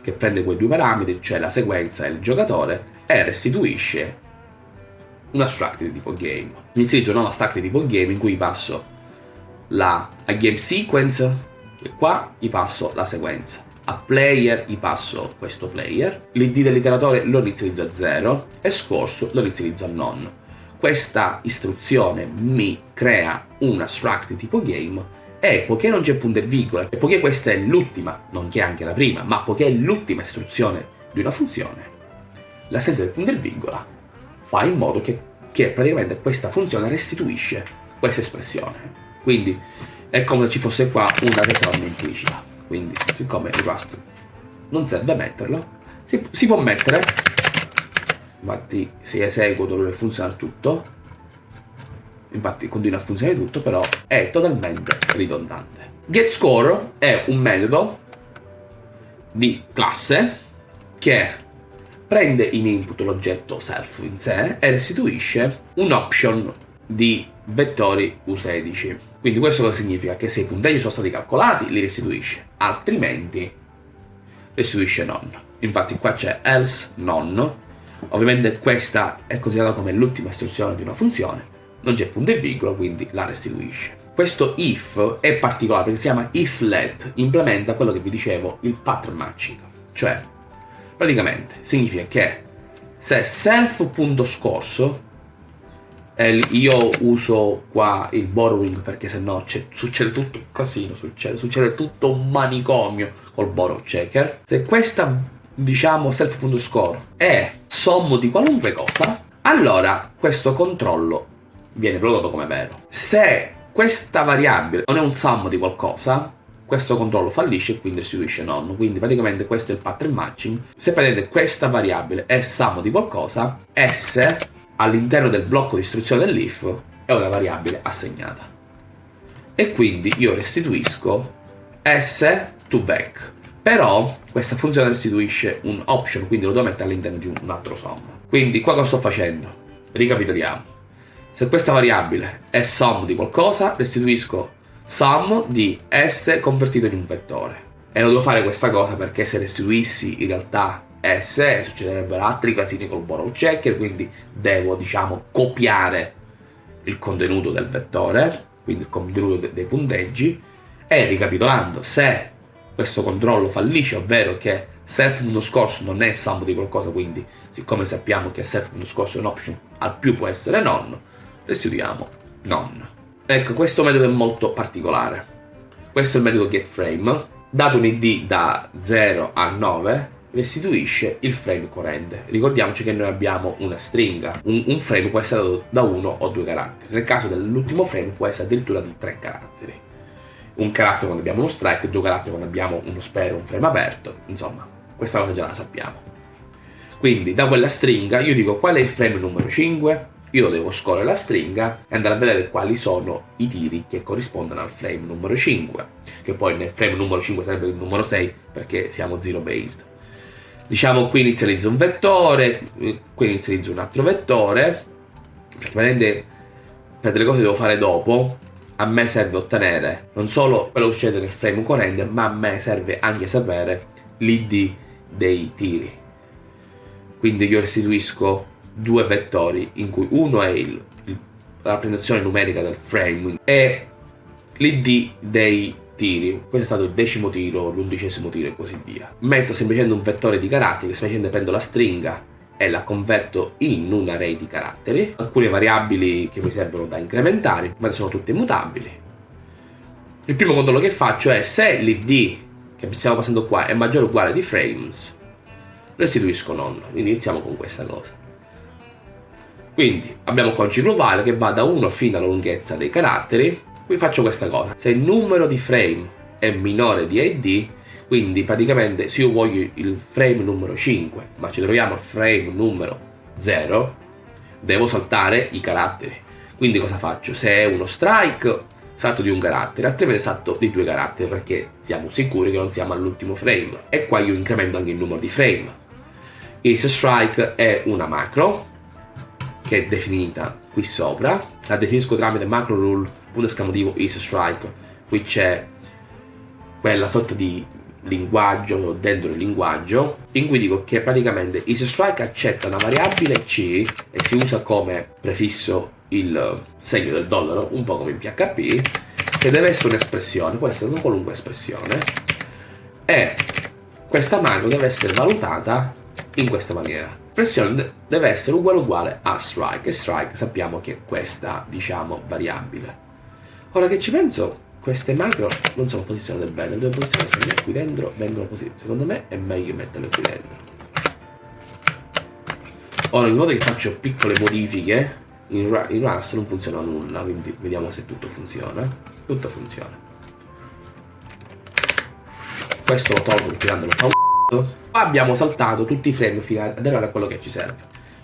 che prende quei due parametri, cioè la sequenza e il giocatore, e restituisce una struct di tipo game. Inizio una nuova struct di tipo game in cui passo la a game sequence, che qua gli passo la sequenza. A player gli passo questo player, l'id dell'iteratore lo inizializzo a 0 e scorso lo inizializzo a non questa istruzione mi crea una struct tipo game e poiché non c'è punto e virgola e poiché questa è l'ultima, non che è anche la prima, ma poiché è l'ultima istruzione di una funzione, l'assenza del punto e virgola fa in modo che, che praticamente questa funzione restituisce questa espressione. Quindi è come se ci fosse qua una return implicita. Quindi siccome il Rust non serve metterlo, si, si può mettere infatti se eseguo dovrebbe funzionare tutto. Infatti continua a funzionare tutto però è totalmente ridondante. getScore è un metodo di classe che prende in input l'oggetto self in sé e restituisce un option di vettori U16 quindi questo cosa significa? che se i punteggi sono stati calcolati li restituisce. Altrimenti restituisce non infatti qua c'è else non Ovviamente questa è considerata come l'ultima istruzione di una funzione, non c'è punto e virgola, quindi la restituisce. Questo if è particolare perché si chiama if let, implementa quello che vi dicevo, il pattern matching. Cioè, praticamente significa che se self.scorso io uso qua il borrowing perché se no succede tutto un casino, succede, succede tutto un manicomio col borrow checker. Se questa diciamo self.score è sommo di qualunque cosa, allora questo controllo viene prodotto come vero. Se questa variabile non è un sum di qualcosa, questo controllo fallisce e quindi restituisce non. Quindi praticamente questo è il pattern matching. Se prendete questa variabile è sum di qualcosa, S all'interno del blocco di istruzione dell'if è una variabile assegnata. E quindi io restituisco S to back. Però questa funzione restituisce un option, quindi lo devo mettere all'interno di un altro sum. Quindi qua cosa sto facendo? Ricapitoliamo. Se questa variabile è sum di qualcosa, restituisco sum di s convertito in un vettore. E non devo fare questa cosa perché se restituissi in realtà s succederebbero altri casini col borrow checker, quindi devo diciamo copiare il contenuto del vettore, quindi il contenuto dei punteggi, e ricapitolando, se questo controllo fallisce, ovvero che self.scorso non è sum di qualcosa, quindi siccome sappiamo che self.scorso è un option, al più può essere non, restituiamo non. Ecco, questo metodo è molto particolare. Questo è il metodo getFrame. Dato un id da 0 a 9, restituisce il frame corrente. Ricordiamoci che noi abbiamo una stringa. Un, un frame può essere dato da uno o due caratteri. Nel caso dell'ultimo frame può essere addirittura di tre caratteri un carattere quando abbiamo uno strike, due caratteri quando abbiamo uno spero, un frame aperto, insomma, questa cosa già la sappiamo. Quindi da quella stringa io dico qual è il frame numero 5, io devo scorrere la stringa e andare a vedere quali sono i tiri che corrispondono al frame numero 5, che poi nel frame numero 5 sarebbe il numero 6 perché siamo zero based. Diciamo qui inizializzo un vettore, qui inizializzo un altro vettore, praticamente per delle cose devo fare dopo, a me serve ottenere non solo quello che succede nel frame corrente, ma a me serve anche sapere l'id dei tiri. Quindi io restituisco due vettori in cui uno è il, il la rappresentazione numerica del frame e l'id dei tiri. Questo è stato il decimo tiro, l'undicesimo tiro e così via. Metto semplicemente un vettore di caratteri, semplicemente prendo la stringa e la converto in un array di caratteri. Alcune variabili che mi servono da incrementare, ma sono tutte immutabili. Il primo controllo che faccio è se l'id che stiamo passando qua è maggiore o uguale di frames, restituisco nonno. Iniziamo con questa cosa. Quindi abbiamo qua un ciclo while che va da 1 fino alla lunghezza dei caratteri qui faccio questa cosa se il numero di frame è minore di id quindi praticamente se io voglio il frame numero 5 ma ci troviamo il frame numero 0 devo saltare i caratteri. Quindi cosa faccio? se è uno strike salto di un carattere. Altrimenti salto di due caratteri perché siamo sicuri che non siamo all'ultimo frame. E qua io incremento anche il numero di frame. Is strike è una macro che è definita qui sopra. La definisco tramite macro rule punto esclamativo is strike. Qui c'è quella sorta di linguaggio dentro il linguaggio in cui dico che praticamente is strike accetta una variabile c e si usa come prefisso il segno del dollaro un po' come in PHP che deve essere un'espressione può essere una qualunque espressione e questa macro deve essere valutata in questa maniera. L'espressione deve essere uguale uguale a strike e strike sappiamo che è questa diciamo variabile. Ora che ci penso queste macro non sono posizionate bene. Le devo posizionare qui dentro vengono così. Secondo me è meglio metterle qui dentro. Ora in modo che faccio piccole modifiche in, in Rust non funziona nulla quindi vediamo se tutto funziona. Tutto funziona. Questo lo tolgo perché tanto fa un Qua abbiamo saltato tutti i frame fino ad arrivare a quello che ci serve.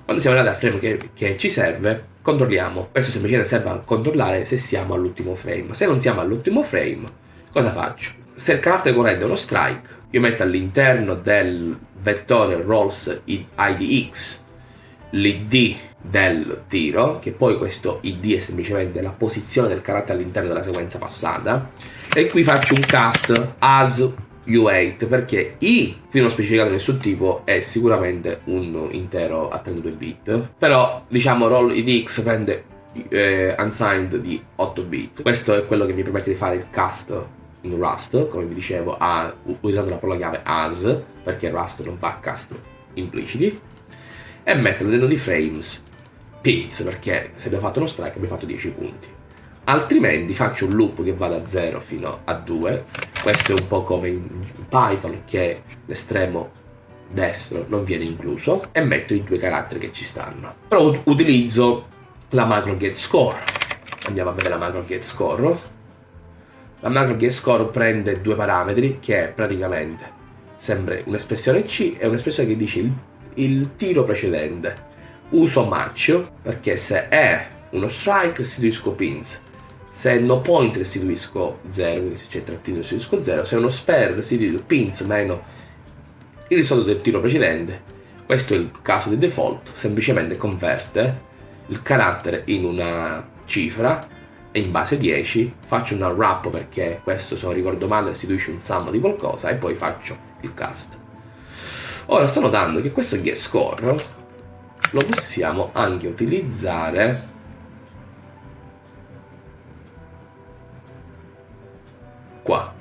Quando siamo arrivati al frame che, che ci serve, controlliamo. Questo semplicemente serve a controllare se siamo all'ultimo frame. Se non siamo all'ultimo frame, cosa faccio? Se il carattere corrente è uno strike, io metto all'interno del vettore rolls idx l'id del tiro, che poi questo id è semplicemente la posizione del carattere all'interno della sequenza passata, e qui faccio un cast as U8 perché I qui non specificato nessun tipo è sicuramente un intero a 32 bit. Però diciamo roll idx prende eh, unsigned di 8 bit. Questo è quello che mi permette di fare il cast in Rust come vi dicevo a, usando la parola chiave as perché Rust non fa cast impliciti. E metterlo dentro di frames pins perché se abbiamo fatto uno strike abbiamo fatto 10 punti altrimenti faccio un loop che va da 0 fino a 2 questo è un po' come in Python che l'estremo destro non viene incluso e metto i due caratteri che ci stanno. Però utilizzo la macro getScore andiamo a vedere la macro getScore la macro getScore prende due parametri che è praticamente sempre un'espressione C e un'espressione che dice il, il tiro precedente. Uso match perché se è uno strike restituisco pins se no point restituisco 0, quindi se c'è trattino restituisco 0, se è uno spare restituisco pins meno il risultato del tiro precedente. Questo è il caso di default, semplicemente converte il carattere in una cifra e in base 10 faccio una wrap perché questo se non ricordo male restituisce un sum di qualcosa e poi faccio il cast. Ora sto notando che questo get score lo possiamo anche utilizzare qua.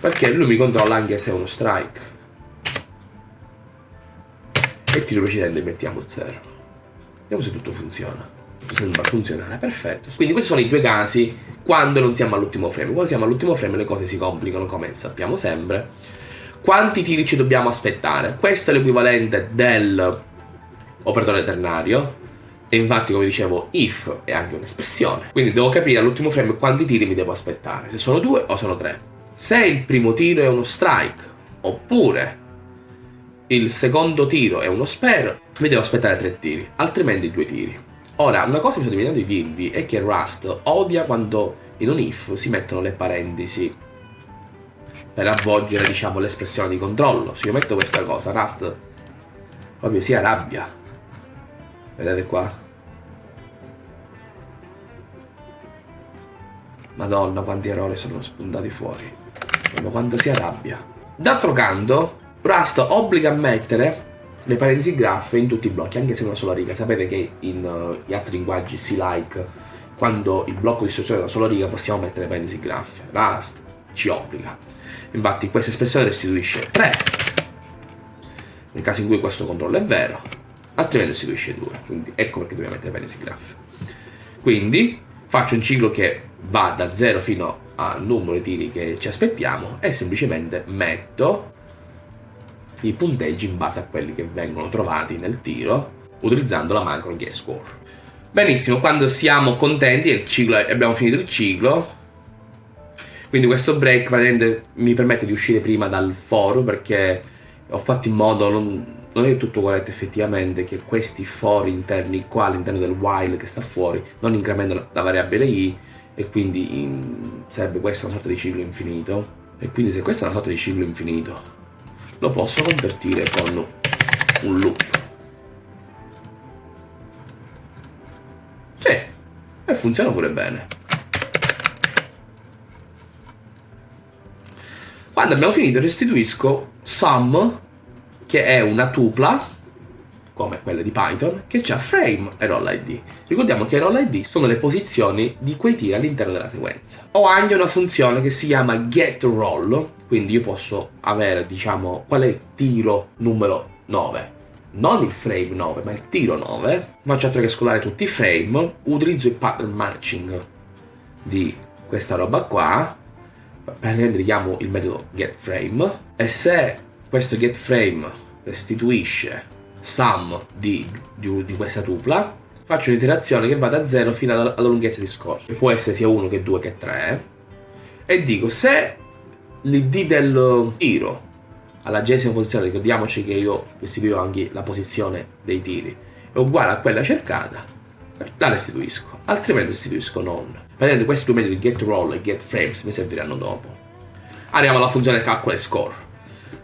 Perché lui mi controlla anche se è uno strike. E tiro precedente mettiamo 0. Vediamo se tutto funziona. Sembra funzionare, perfetto. Quindi questi sono i due casi quando non siamo all'ultimo frame. Quando siamo all'ultimo frame le cose si complicano come sappiamo sempre. Quanti tiri ci dobbiamo aspettare? Questo è l'equivalente del operatore ternario e infatti come dicevo if è anche un'espressione. Quindi devo capire all'ultimo frame quanti tiri mi devo aspettare se sono due o sono tre. Se il primo tiro è uno strike oppure il secondo tiro è uno spare mi devo aspettare tre tiri altrimenti due tiri. Ora una cosa che mi sono dimenticato di dirvi è che Rust odia quando in un if si mettono le parentesi per avvolgere diciamo l'espressione di controllo. Se io metto questa cosa Rust proprio si arrabbia Vedete qua? Madonna quanti errori sono spuntati fuori. Ma quanto si arrabbia. D'altro canto, Rust obbliga a mettere le parentesi graffe in tutti i blocchi, anche se una sola riga. Sapete che in, uh, in altri linguaggi si like, quando il blocco di istruzione è una sola riga possiamo mettere parentesi graffe. Rust ci obbliga. Infatti questa espressione restituisce 3, nel caso in cui questo controllo è vero, altrimenti restituisce 2. Quindi ecco perché dobbiamo mettere parentesi graffe. Quindi faccio un ciclo che va da 0 fino al numero di tiri che ci aspettiamo e semplicemente metto i punteggi in base a quelli che vengono trovati nel tiro utilizzando la macro get score. Benissimo, quando siamo contenti e abbiamo finito il ciclo, quindi questo break mi permette di uscire prima dal foro perché ho fatto in modo, non, non è tutto corretto effettivamente, che questi for interni qua all'interno del while che sta fuori non incrementano la variabile i e quindi in, sarebbe questa una sorta di ciclo infinito. E quindi se questa è una sorta di ciclo infinito, lo posso convertire con un loop. Sì, e funziona pure bene. Quando abbiamo finito restituisco sum, che è una tupla, come quelle di Python, che ha frame e roll id. Ricordiamo che roll id sono le posizioni di quei tiri all'interno della sequenza. Ho anche una funzione che si chiama getRoll, quindi io posso avere, diciamo, qual è il tiro numero 9. Non il frame 9, ma il tiro 9. Faccio altro che scolare tutti i frame, utilizzo il pattern matching di questa roba qua, richiamo il metodo getFrame, e se questo getFrame restituisce sum di, di, di questa tupla, faccio un'iterazione che va da 0 fino alla, alla lunghezza di scorso, che può essere sia 1 che 2 che 3, e dico se l'id del tiro alla gesima posizione, ricordiamoci che io restituisco anche la posizione dei tiri, è uguale a quella cercata, la restituisco, altrimenti restituisco non. Vedete, questi due metodi getRoll e getFrames mi serviranno dopo. Arriviamo alla funzione calcola e score.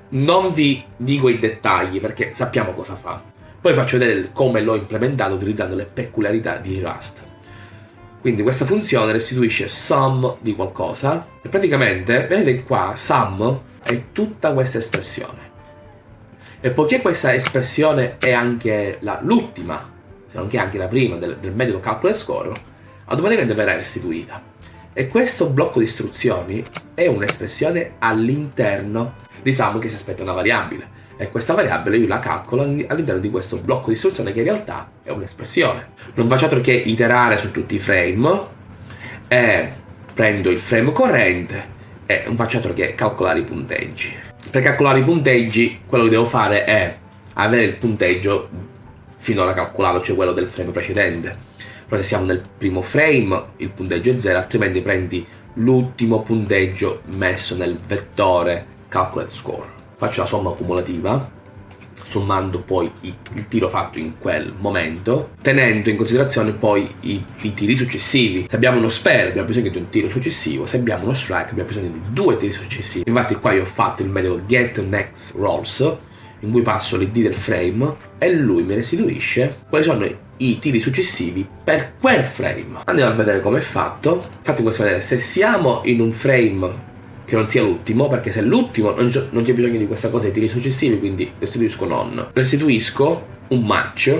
Non vi dico i dettagli perché sappiamo cosa fa. Poi faccio vedere come l'ho implementato utilizzando le peculiarità di Rust. Quindi questa funzione restituisce sum di qualcosa e praticamente, vedete qua, sum è tutta questa espressione. E poiché questa espressione è anche l'ultima, se non che anche la prima del, del metodo calcolo e score, automaticamente verrà restituita. E questo blocco di istruzioni è un'espressione all'interno diciamo che si aspetta una variabile e questa variabile io la calcolo all'interno di questo blocco di istruzione che in realtà è un'espressione. Non faccio altro che iterare su tutti i frame e prendo il frame corrente e non faccio altro che calcolare i punteggi. Per calcolare i punteggi quello che devo fare è avere il punteggio finora calcolato, cioè quello del frame precedente. Però se siamo nel primo frame il punteggio è 0, altrimenti prendi l'ultimo punteggio messo nel vettore calculate score. Faccio la somma accumulativa, sommando poi il tiro fatto in quel momento, tenendo in considerazione poi i, i, tiri successivi. Se abbiamo uno spare abbiamo bisogno di un tiro successivo, se abbiamo uno strike abbiamo bisogno di due tiri successivi. Infatti qua io ho fatto il metodo get next rolls, in cui passo l'id del frame e lui mi restituisce quali sono i tiri successivi per quel frame. Andiamo a vedere come è fatto. Infatti questo vedere se siamo in un frame che non sia l'ultimo, perché se è l'ultimo non, c'è bisogno di questa cosa dei tiri successivi, quindi restituisco non. Restituisco un match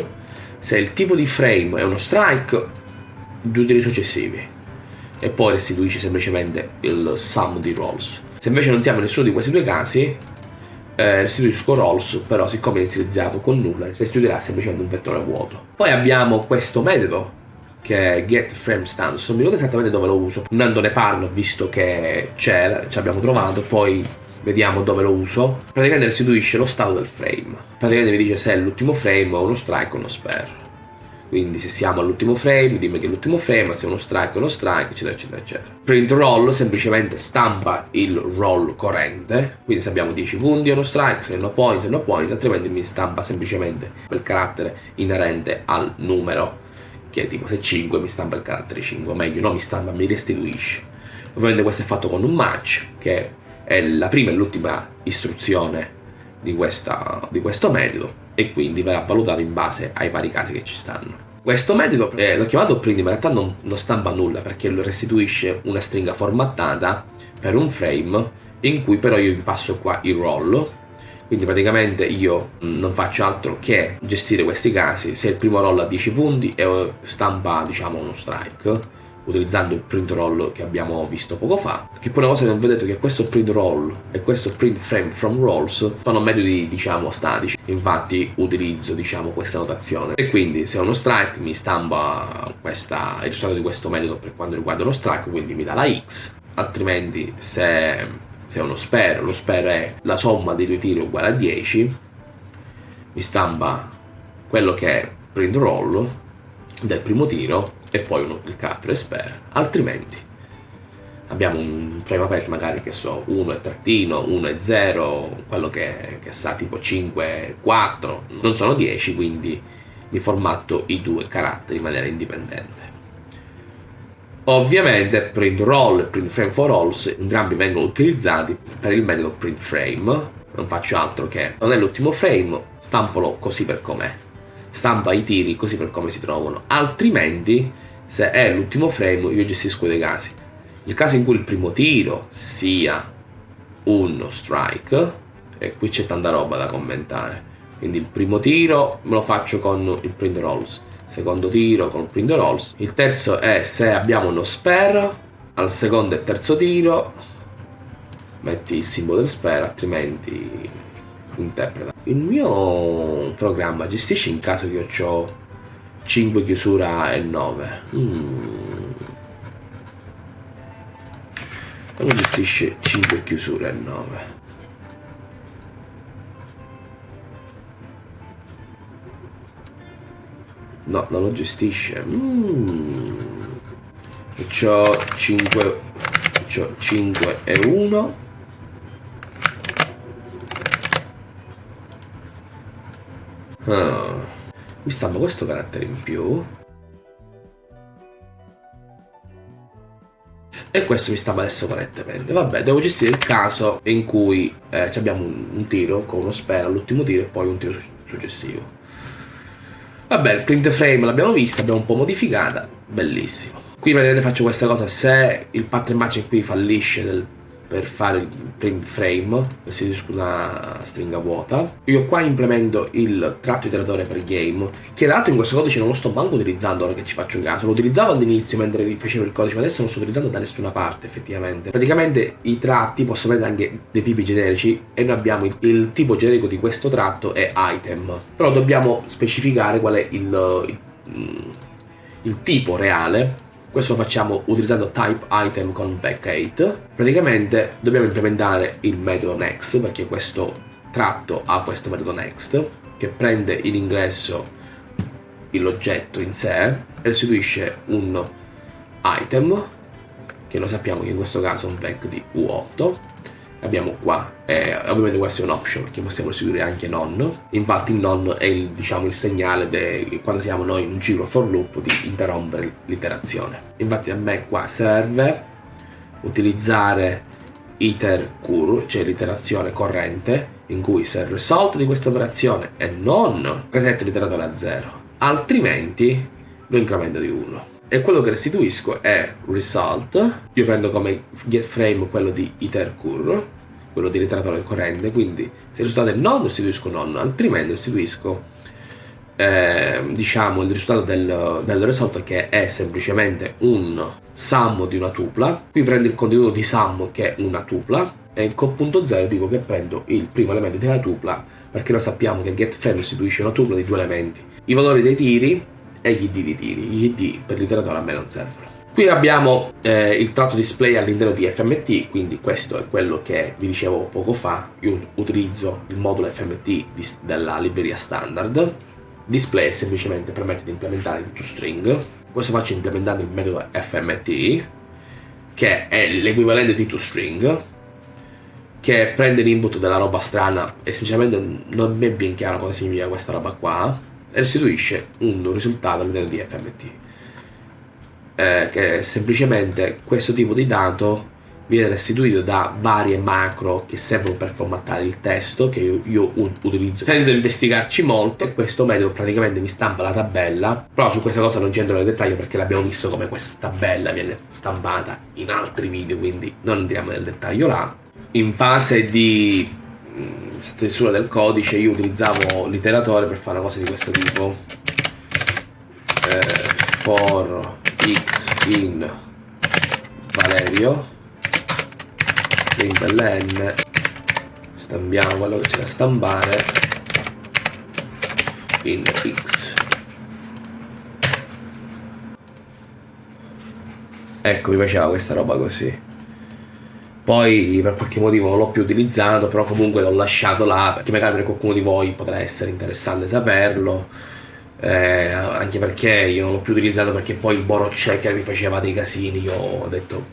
se il tipo di frame è uno strike, due tiri successivi. E poi restituisci semplicemente il sum di rolls. Se invece non siamo in nessuno di questi due casi, eh, restituisco rolls, però siccome è inizializzato con nulla, restituirà semplicemente un vettore vuoto. Poi abbiamo questo metodo che è get frame stance. Non mi ricordo esattamente dove lo uso. Andando ne parlo visto che c'è ci abbiamo trovato poi vediamo dove lo uso. Praticamente restituisce lo stato del frame. Praticamente mi dice se è l'ultimo frame o uno strike o uno spare. Quindi se siamo all'ultimo frame dimmi che è l'ultimo frame se è uno strike o uno strike eccetera eccetera eccetera. Print roll semplicemente stampa il roll corrente. Quindi se abbiamo 10 punti è uno strike se no points è no points altrimenti mi stampa semplicemente quel carattere inerente al numero che tipo se 5 mi stampa il carattere 5, o meglio, no mi stampa, mi restituisce. Ovviamente questo è fatto con un match, che è la prima e l'ultima istruzione di, questa, di, questo metodo, e quindi verrà valutato in base ai vari casi che ci stanno. Questo metodo eh, l'ho chiamato print, ma in realtà non, non stampa nulla, perché lo restituisce una stringa formattata per un frame, in cui però io vi passo qua il roll, Quindi praticamente io mm, non faccio altro che gestire questi casi. Se il primo roll ha 10 punti e stampa diciamo uno strike, utilizzando il print roll che abbiamo visto poco fa. Che poi una cosa che non vedete è che questo print roll e questo print frame from rolls sono metodi diciamo statici. Infatti utilizzo diciamo questa notazione. E quindi se ho uno strike mi stampa questa, il risultato di questo metodo per quanto riguarda lo strike, quindi mi dà la X. Altrimenti se, se è uno spare, lo spare è la somma dei due tiri uguale a 10, mi stampa quello che è print roll del primo tiro e poi uno, il carattere spare, altrimenti abbiamo un frame aperto magari che so 1 e trattino, 1 e 0, quello che, che sa tipo 5 e 4, non sono 10 quindi mi formatto i due caratteri in maniera indipendente. Ovviamente print roll e print frame for rolls entrambi vengono utilizzati per il metodo print frame, non faccio altro che non è l'ultimo frame, stampolo così per com'è, stampa i tiri così per come si trovano, altrimenti se è l'ultimo frame io gestisco dei casi. Nel caso in cui il primo tiro sia uno strike, e qui c'è tanta roba da commentare, quindi il primo tiro me lo faccio con il print rolls, secondo tiro con print rolls, il terzo è se abbiamo uno spare, al secondo e terzo tiro metti il simbolo del spare, altrimenti interpreta. Il mio programma gestisce in caso che io ho 5 chiusura e 9 mm. non gestisce 5 chiusure e 9 no non lo gestisce. Mm. c'ho 5 c'ho 5 e 1 ah. Mi stampa questo carattere in più. E questo mi stampa adesso correttamente vabbè devo gestire il caso in cui eh, abbiamo un, un, tiro con uno spero all'ultimo tiro e poi un tiro su successivo vabbè il print frame l'abbiamo vista abbiamo un po' modificata bellissimo. Qui vedete faccio questa cosa se il pattern matching qui fallisce del per fare il print frame si usa una stringa vuota. Io qua implemento il tratto iteratore per game che tra l'altro in questo codice non lo sto manco utilizzando ora che ci faccio caso. Lo utilizzavo all'inizio mentre rifacevo il codice ma adesso non sto utilizzando da nessuna parte effettivamente. Praticamente i tratti possono avere anche dei tipi generici e noi abbiamo il, il, tipo generico di questo tratto è item. Però dobbiamo specificare qual è il, il, il tipo reale questo lo facciamo utilizzando type item con back8 praticamente dobbiamo implementare il metodo next perché questo tratto ha questo metodo next che prende in ingresso l'oggetto in sé e restituisce un item che lo sappiamo che in questo caso è un vec di U8 abbiamo qua eh, ovviamente questo è un option perché possiamo restituire anche non infatti il non è il, diciamo, il segnale de, quando siamo noi in un ciclo for loop di interrompere l'iterazione. Infatti a me qua serve utilizzare iter cur cioè l'iterazione corrente in cui se il result di questa operazione è non resetto l'iteratore a 0 altrimenti lo incremento di 1 e quello che restituisco è result. Io prendo come get frame quello di itercur quello di iteratore corrente quindi se il risultato è non restituisco non altrimenti restituisco eh, diciamo il risultato del, del result che è semplicemente un sum di una tupla. Qui prendo il contenuto di sum che è una tupla e con punto 0 dico che prendo il primo elemento della tupla perché noi sappiamo che get frame restituisce una tupla di due elementi. I valori dei tiri e gli id di tiri. Gli id per l'iteratore a me non servono. Qui abbiamo eh, il tratto display all'interno di FMT, quindi questo è quello che vi dicevo poco fa. Io utilizzo il modulo FMT di, della libreria standard. Display semplicemente permette di implementare il toString. Questo faccio implementando il metodo FMT, che è l'equivalente di toString, che prende l'input della roba strana e sinceramente non mi è ben chiaro cosa significa questa roba qua restituisce un risultato all'interno di FMT eh, che semplicemente questo tipo di dato viene restituito da varie macro che servono per formattare il testo che io, io utilizzo senza investigarci molto. e questo metodo praticamente mi stampa la tabella però su questa cosa non ci entro nel dettaglio perché l'abbiamo visto come questa tabella viene stampata in altri video quindi non entriamo nel dettaglio là. In fase di stesura del codice io utilizzavo l'iteratore per fare una cosa di questo tipo. Eh, for x in Valerio ln stampiamo quello che c'è da stampare in x. Ecco mi piaceva questa roba così poi per qualche motivo non l'ho più utilizzato però comunque l'ho lasciato là perché magari per qualcuno di voi potrà essere interessante saperlo eh, anche perché io non l'ho più utilizzato perché poi il Boro Checker mi faceva dei casini io ho detto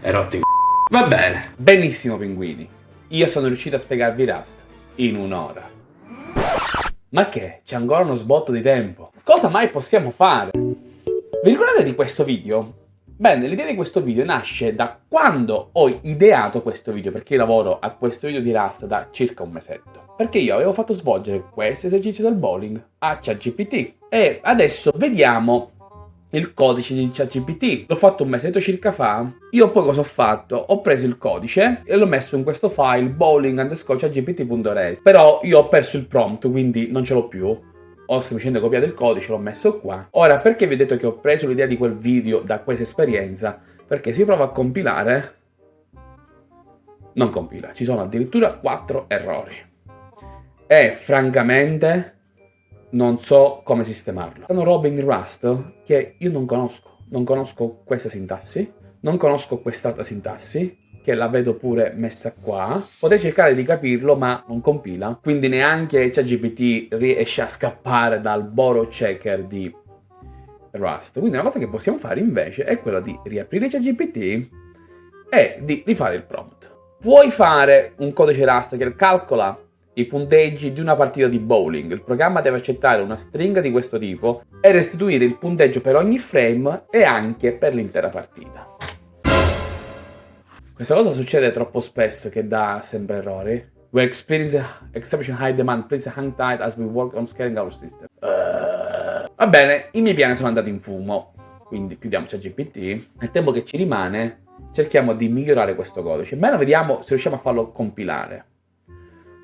è rotto in va bene Benissimo, pinguini. Io sono riuscito a spiegarvi Rust in un'ora. Ma che? C'è ancora uno sbotto di tempo. Cosa mai possiamo fare? Vi ricordate di questo video? Bene, l'idea di questo video nasce da quando ho ideato questo video, perché io lavoro a questo video di Rust da circa un mesetto. Perché io avevo fatto svolgere questo esercizio del bowling a ChatGPT. E adesso vediamo il codice di ChatGPT. L'ho fatto un mesetto circa fa. Io poi cosa ho fatto? Ho preso il codice e l'ho messo in questo file bowling underscore. Però io ho perso il prompt, quindi non ce l'ho più. Ho semplicemente copiato il codice, l'ho messo qua. Ora, perché vi ho detto che ho preso l'idea di quel video da questa esperienza? Perché si prova a compilare... Non compila, ci sono addirittura 4 errori. E francamente non so come sistemarlo. Sono robe in Rust che io non conosco. Non conosco questa sintassi, non conosco quest'altra sintassi, che la vedo pure messa qua. Potrei cercare di capirlo, ma non compila. Quindi neanche ChatGPT riesce a scappare dal boro checker di Rust. Quindi una cosa che possiamo fare invece è quella di riaprire ChatGPT e di rifare il prompt. Puoi fare un codice Rust che calcola i punteggi di una partita di bowling. Il programma deve accettare una stringa di questo tipo e restituire il punteggio per ogni frame e anche per l'intera partita. Questa cosa succede troppo spesso che dà sempre errori. We experience exception high demand. Please hang tight as we work on scaling our system. Uh, va bene, i miei piani sono andati in fumo. Quindi chiudiamo ChatGPT. Nel tempo che ci rimane cerchiamo di migliorare questo codice. Almeno vediamo se riusciamo a farlo compilare.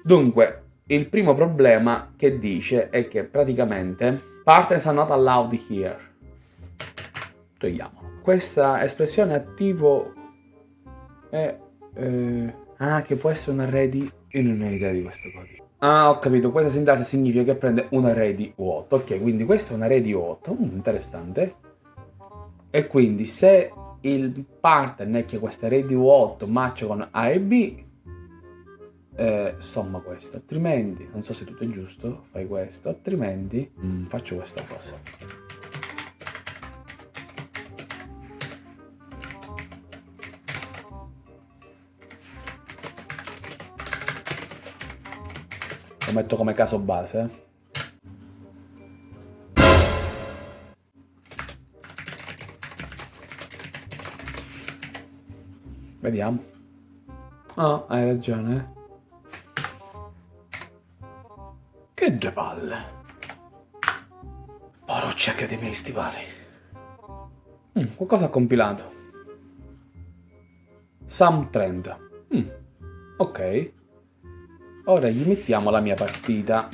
Dunque, il primo problema che dice è che praticamente partners are not allowed here. Togliamolo. Questa espressione attivo è... Eh, ah, che può essere un array di... Io non ho idea di questo codice. Ah, ho capito. Questa sintassi significa che prende un array di U8. Ok, quindi questo è un array di U8. Mm, interessante. E quindi se il pattern è che questo array di U8 matcha con A e B, eh, somma questo, altrimenti, non so se tutto è giusto, fai questo, altrimenti mm, faccio questa cosa. Lo metto come caso base. eh. Vediamo. Ah, hai ragione. eh. Che due palle. Poroccia che dei miei stivali. Mm, qualcosa ha compilato. Sam 30. Mm, ok. Ora gli mettiamo la mia partita.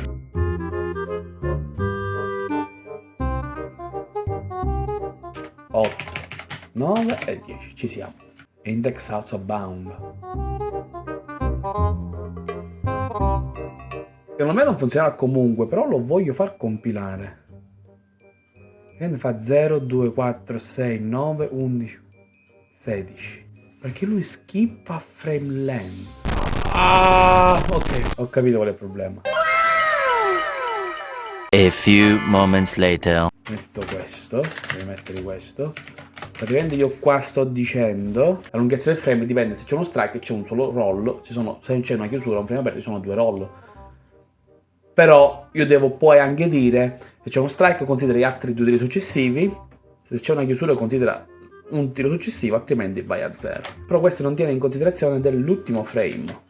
Otto, 9 e 10, ci siamo. Index also bound. Secondo me non funzionerà comunque, però lo voglio far compilare. E ne fa 0, 2, 4, 6, 9, 11, 16. Perché lui skippa frame length. Ah, ok, ho capito qual è il problema. A few moments later. Metto questo, devo mettere questo. Praticamente io qua sto dicendo la lunghezza del frame dipende se c'è uno strike e c'è un solo roll, ci sono, se c'è una chiusura, un frame aperto, ci sono due roll. Però io devo poi anche dire se c'è uno strike considera gli altri due tiri successivi, se c'è una chiusura considera un tiro successivo, altrimenti vai a zero. Però questo non tiene in considerazione dell'ultimo frame.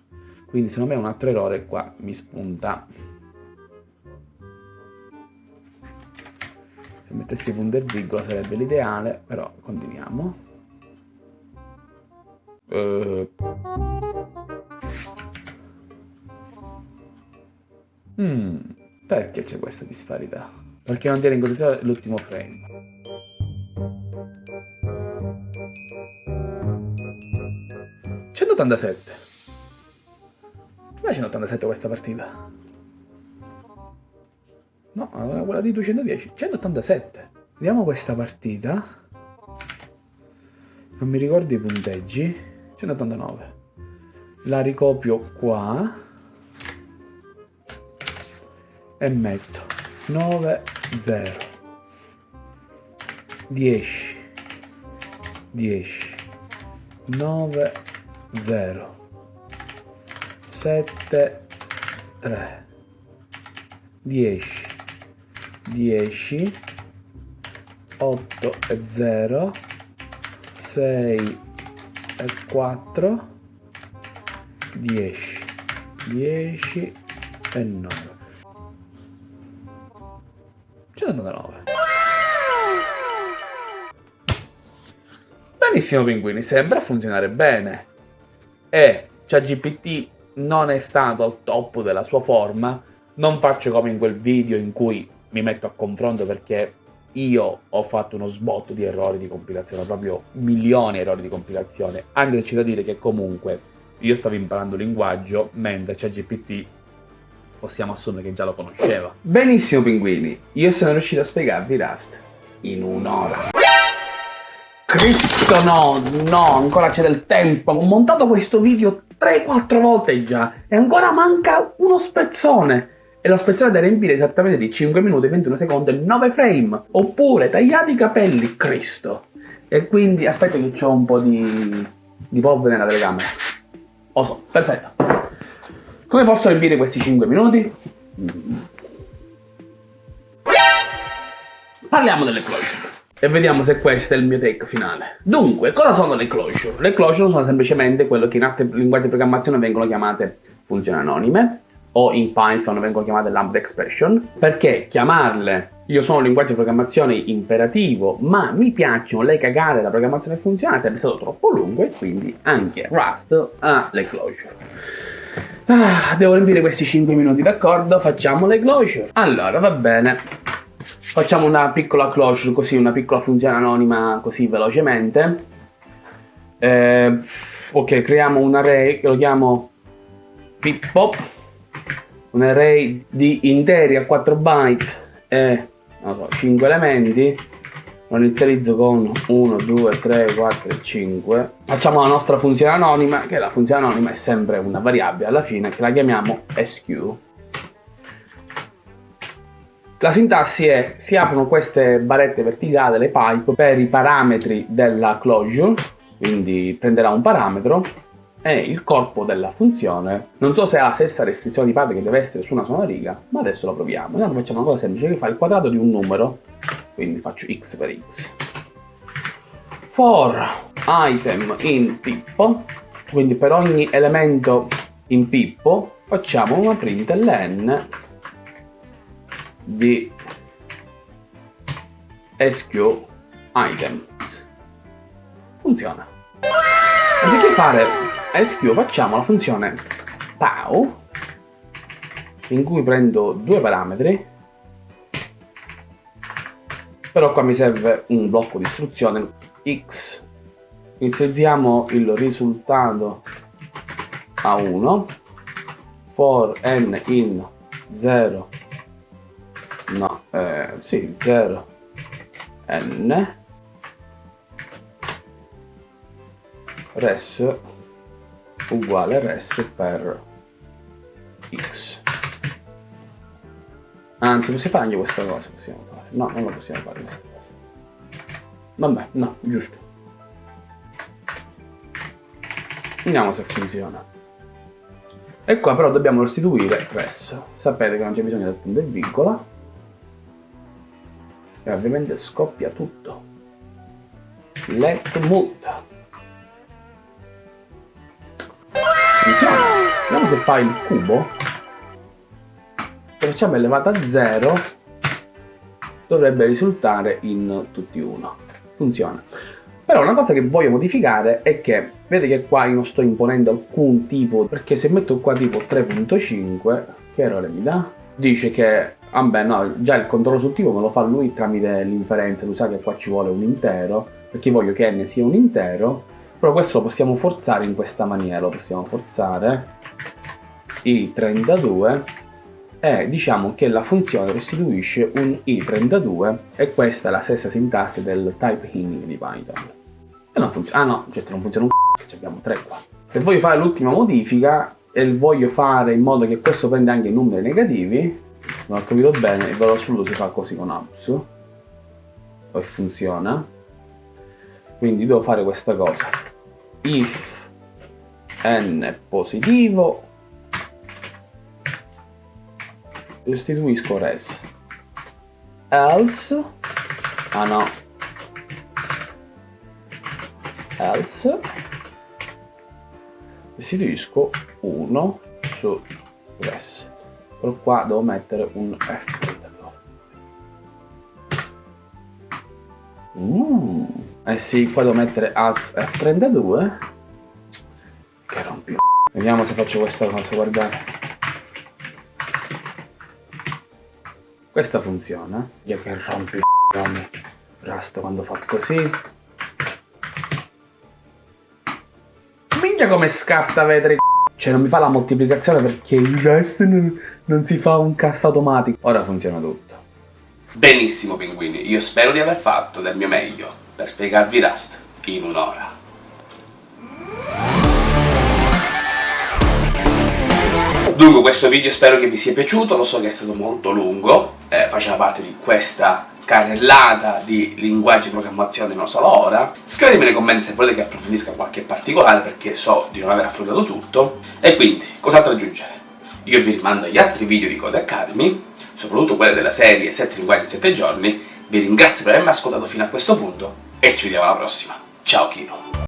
Quindi secondo me un altro errore qua mi spunta. Se mettessi punto e virgola sarebbe l'ideale, però continuiamo. Eh. Mm, perché c'è questa disparità? Perché non tiene in considerazione l'ultimo frame. ...187. Non è 187 questa partita. No, era quella di 210. 187. Vediamo questa partita. Non mi ricordo i punteggi. 189. La ricopio qua. E metto 9, 0. 10. 10. 9, 0. 7, 3. 10. 10 8 e 0 6 e 4 10 10 e 9 199 benissimo pinguini sembra funzionare bene. E ChatGPT non è stato al top della sua forma non faccio come in quel video in cui mi metto a confronto perché io ho fatto uno sbotto di errori di compilazione, proprio milioni di errori di compilazione, anche se c'è da dire che comunque io stavo imparando linguaggio, mentre c'è GPT possiamo assumere che già lo conosceva. Benissimo pinguini, io sono riuscito a spiegarvi Rust in un'ora. Cristo no, no, ancora c'è del tempo, ho montato questo video 3-4 volte già e ancora manca uno spezzone e lo spezzone da riempire esattamente di 5 minuti, 21 secondi e 9 frame. Oppure tagliati i capelli, Cristo. E quindi aspetta che ho un po' di, di polvere nella telecamera. Lo so, perfetto. Come posso riempire questi 5 minuti? Parliamo delle closure. E vediamo se questo è il mio take finale. Dunque, cosa sono le closure? Le closure sono semplicemente quello che in altri linguaggi di programmazione vengono chiamate funzioni anonime o in Python vengono chiamate lambda expression, perché chiamarle io sono un linguaggio di programmazione imperativo, ma mi piacciono le cagate della programmazione funzionale, sarebbe stato troppo lungo e quindi anche Rust ha le closure. Ah, devo riempire questi 5 minuti, d'accordo? Facciamo le closure. Allora, va bene. Facciamo una piccola closure, così, una piccola funzione anonima, così velocemente. Eh, ok, creiamo un array che lo chiamo Pippo un array di interi a 4 byte e so, 5 elementi. Lo inizializzo con 1, 2, 3, 4 e 5 facciamo la nostra funzione anonima che la funzione anonima è sempre una variabile alla fine che la chiamiamo sq la sintassi è si aprono queste barrette verticali, le pipe, per i parametri della closure quindi prenderà un parametro e il corpo della funzione. Non so se ha la stessa restrizione di parte che deve essere su una sola riga, ma adesso lo proviamo. Intanto facciamo una cosa semplice che fa il quadrato di un numero, quindi faccio x per x. For item in Pippo, quindi per ogni elemento in Pippo facciamo una println di sq items. Funziona. Anziché fare SQ facciamo la funzione POW in cui prendo due parametri. Però qua mi serve un blocco di istruzione. X. Inizializziamo il risultato a 1 for n in 0 no eh, sì 0 n res uguale rs per x. Anzi, possiamo fare anche questa cosa, possiamo fare. No, non lo possiamo fare questa cosa. Vabbè, no, giusto. Vediamo se funziona. E qua però dobbiamo restituire res. Sapete che non c'è bisogno del punto e virgola. E ovviamente scoppia tutto. Let multa. Funziona. Vediamo se fa il cubo. Se facciamo elevata a 0 dovrebbe risultare in tutti 1. Funziona. Però una cosa che voglio modificare è che, vedete che qua io non sto imponendo alcun tipo, perché se metto qua tipo 3.5, che errore mi dà? dice che, vabbè no, già il controllo sul tipo me lo fa lui tramite l'inferenza, lui sa che qua ci vuole un intero, perché voglio che n sia un intero, però questo lo possiamo forzare in questa maniera, lo possiamo forzare i32 e diciamo che la funzione restituisce un i32 e questa è la stessa sintassi del type hinting di Python. E non funziona, ah no, certo non funziona un c***o, che abbiamo tre qua. Se voglio fare l'ultima modifica e voglio fare in modo che questo prenda anche numeri negativi, non ho capito bene, il valore assoluto si fa così con abs, e funziona. Quindi devo fare questa cosa. If n è positivo, restituisco res. Else, ah no, else, restituisco 1 su res. Però qua devo mettere un F. Mm. Eh sì, qua devo mettere as F32. Che rompi. Vediamo se faccio questa cosa, guardate. Questa funziona. Io che rompi i Rasta quando fa così. Minchia come scarta vetri cioè non mi fa la moltiplicazione perché il resto non, non si fa un cast automatico. Ora funziona tutto. Benissimo pinguini, io spero di aver fatto del mio meglio per spiegarvi Rust in un'ora. Dunque questo video spero che vi sia piaciuto, lo so che è stato molto lungo, eh, faceva parte di questa carrellata di linguaggi di programmazione non solo ora. Scrivetemi nei commenti se volete che approfondisca qualche particolare perché so di non aver affrontato tutto. E quindi, cos'altro aggiungere? Io vi rimando agli altri video di Code Academy, soprattutto quelli della serie 7 linguaggi in 7 giorni. Vi ringrazio per avermi ascoltato fino a questo punto e ci vediamo alla prossima. Ciao Kino!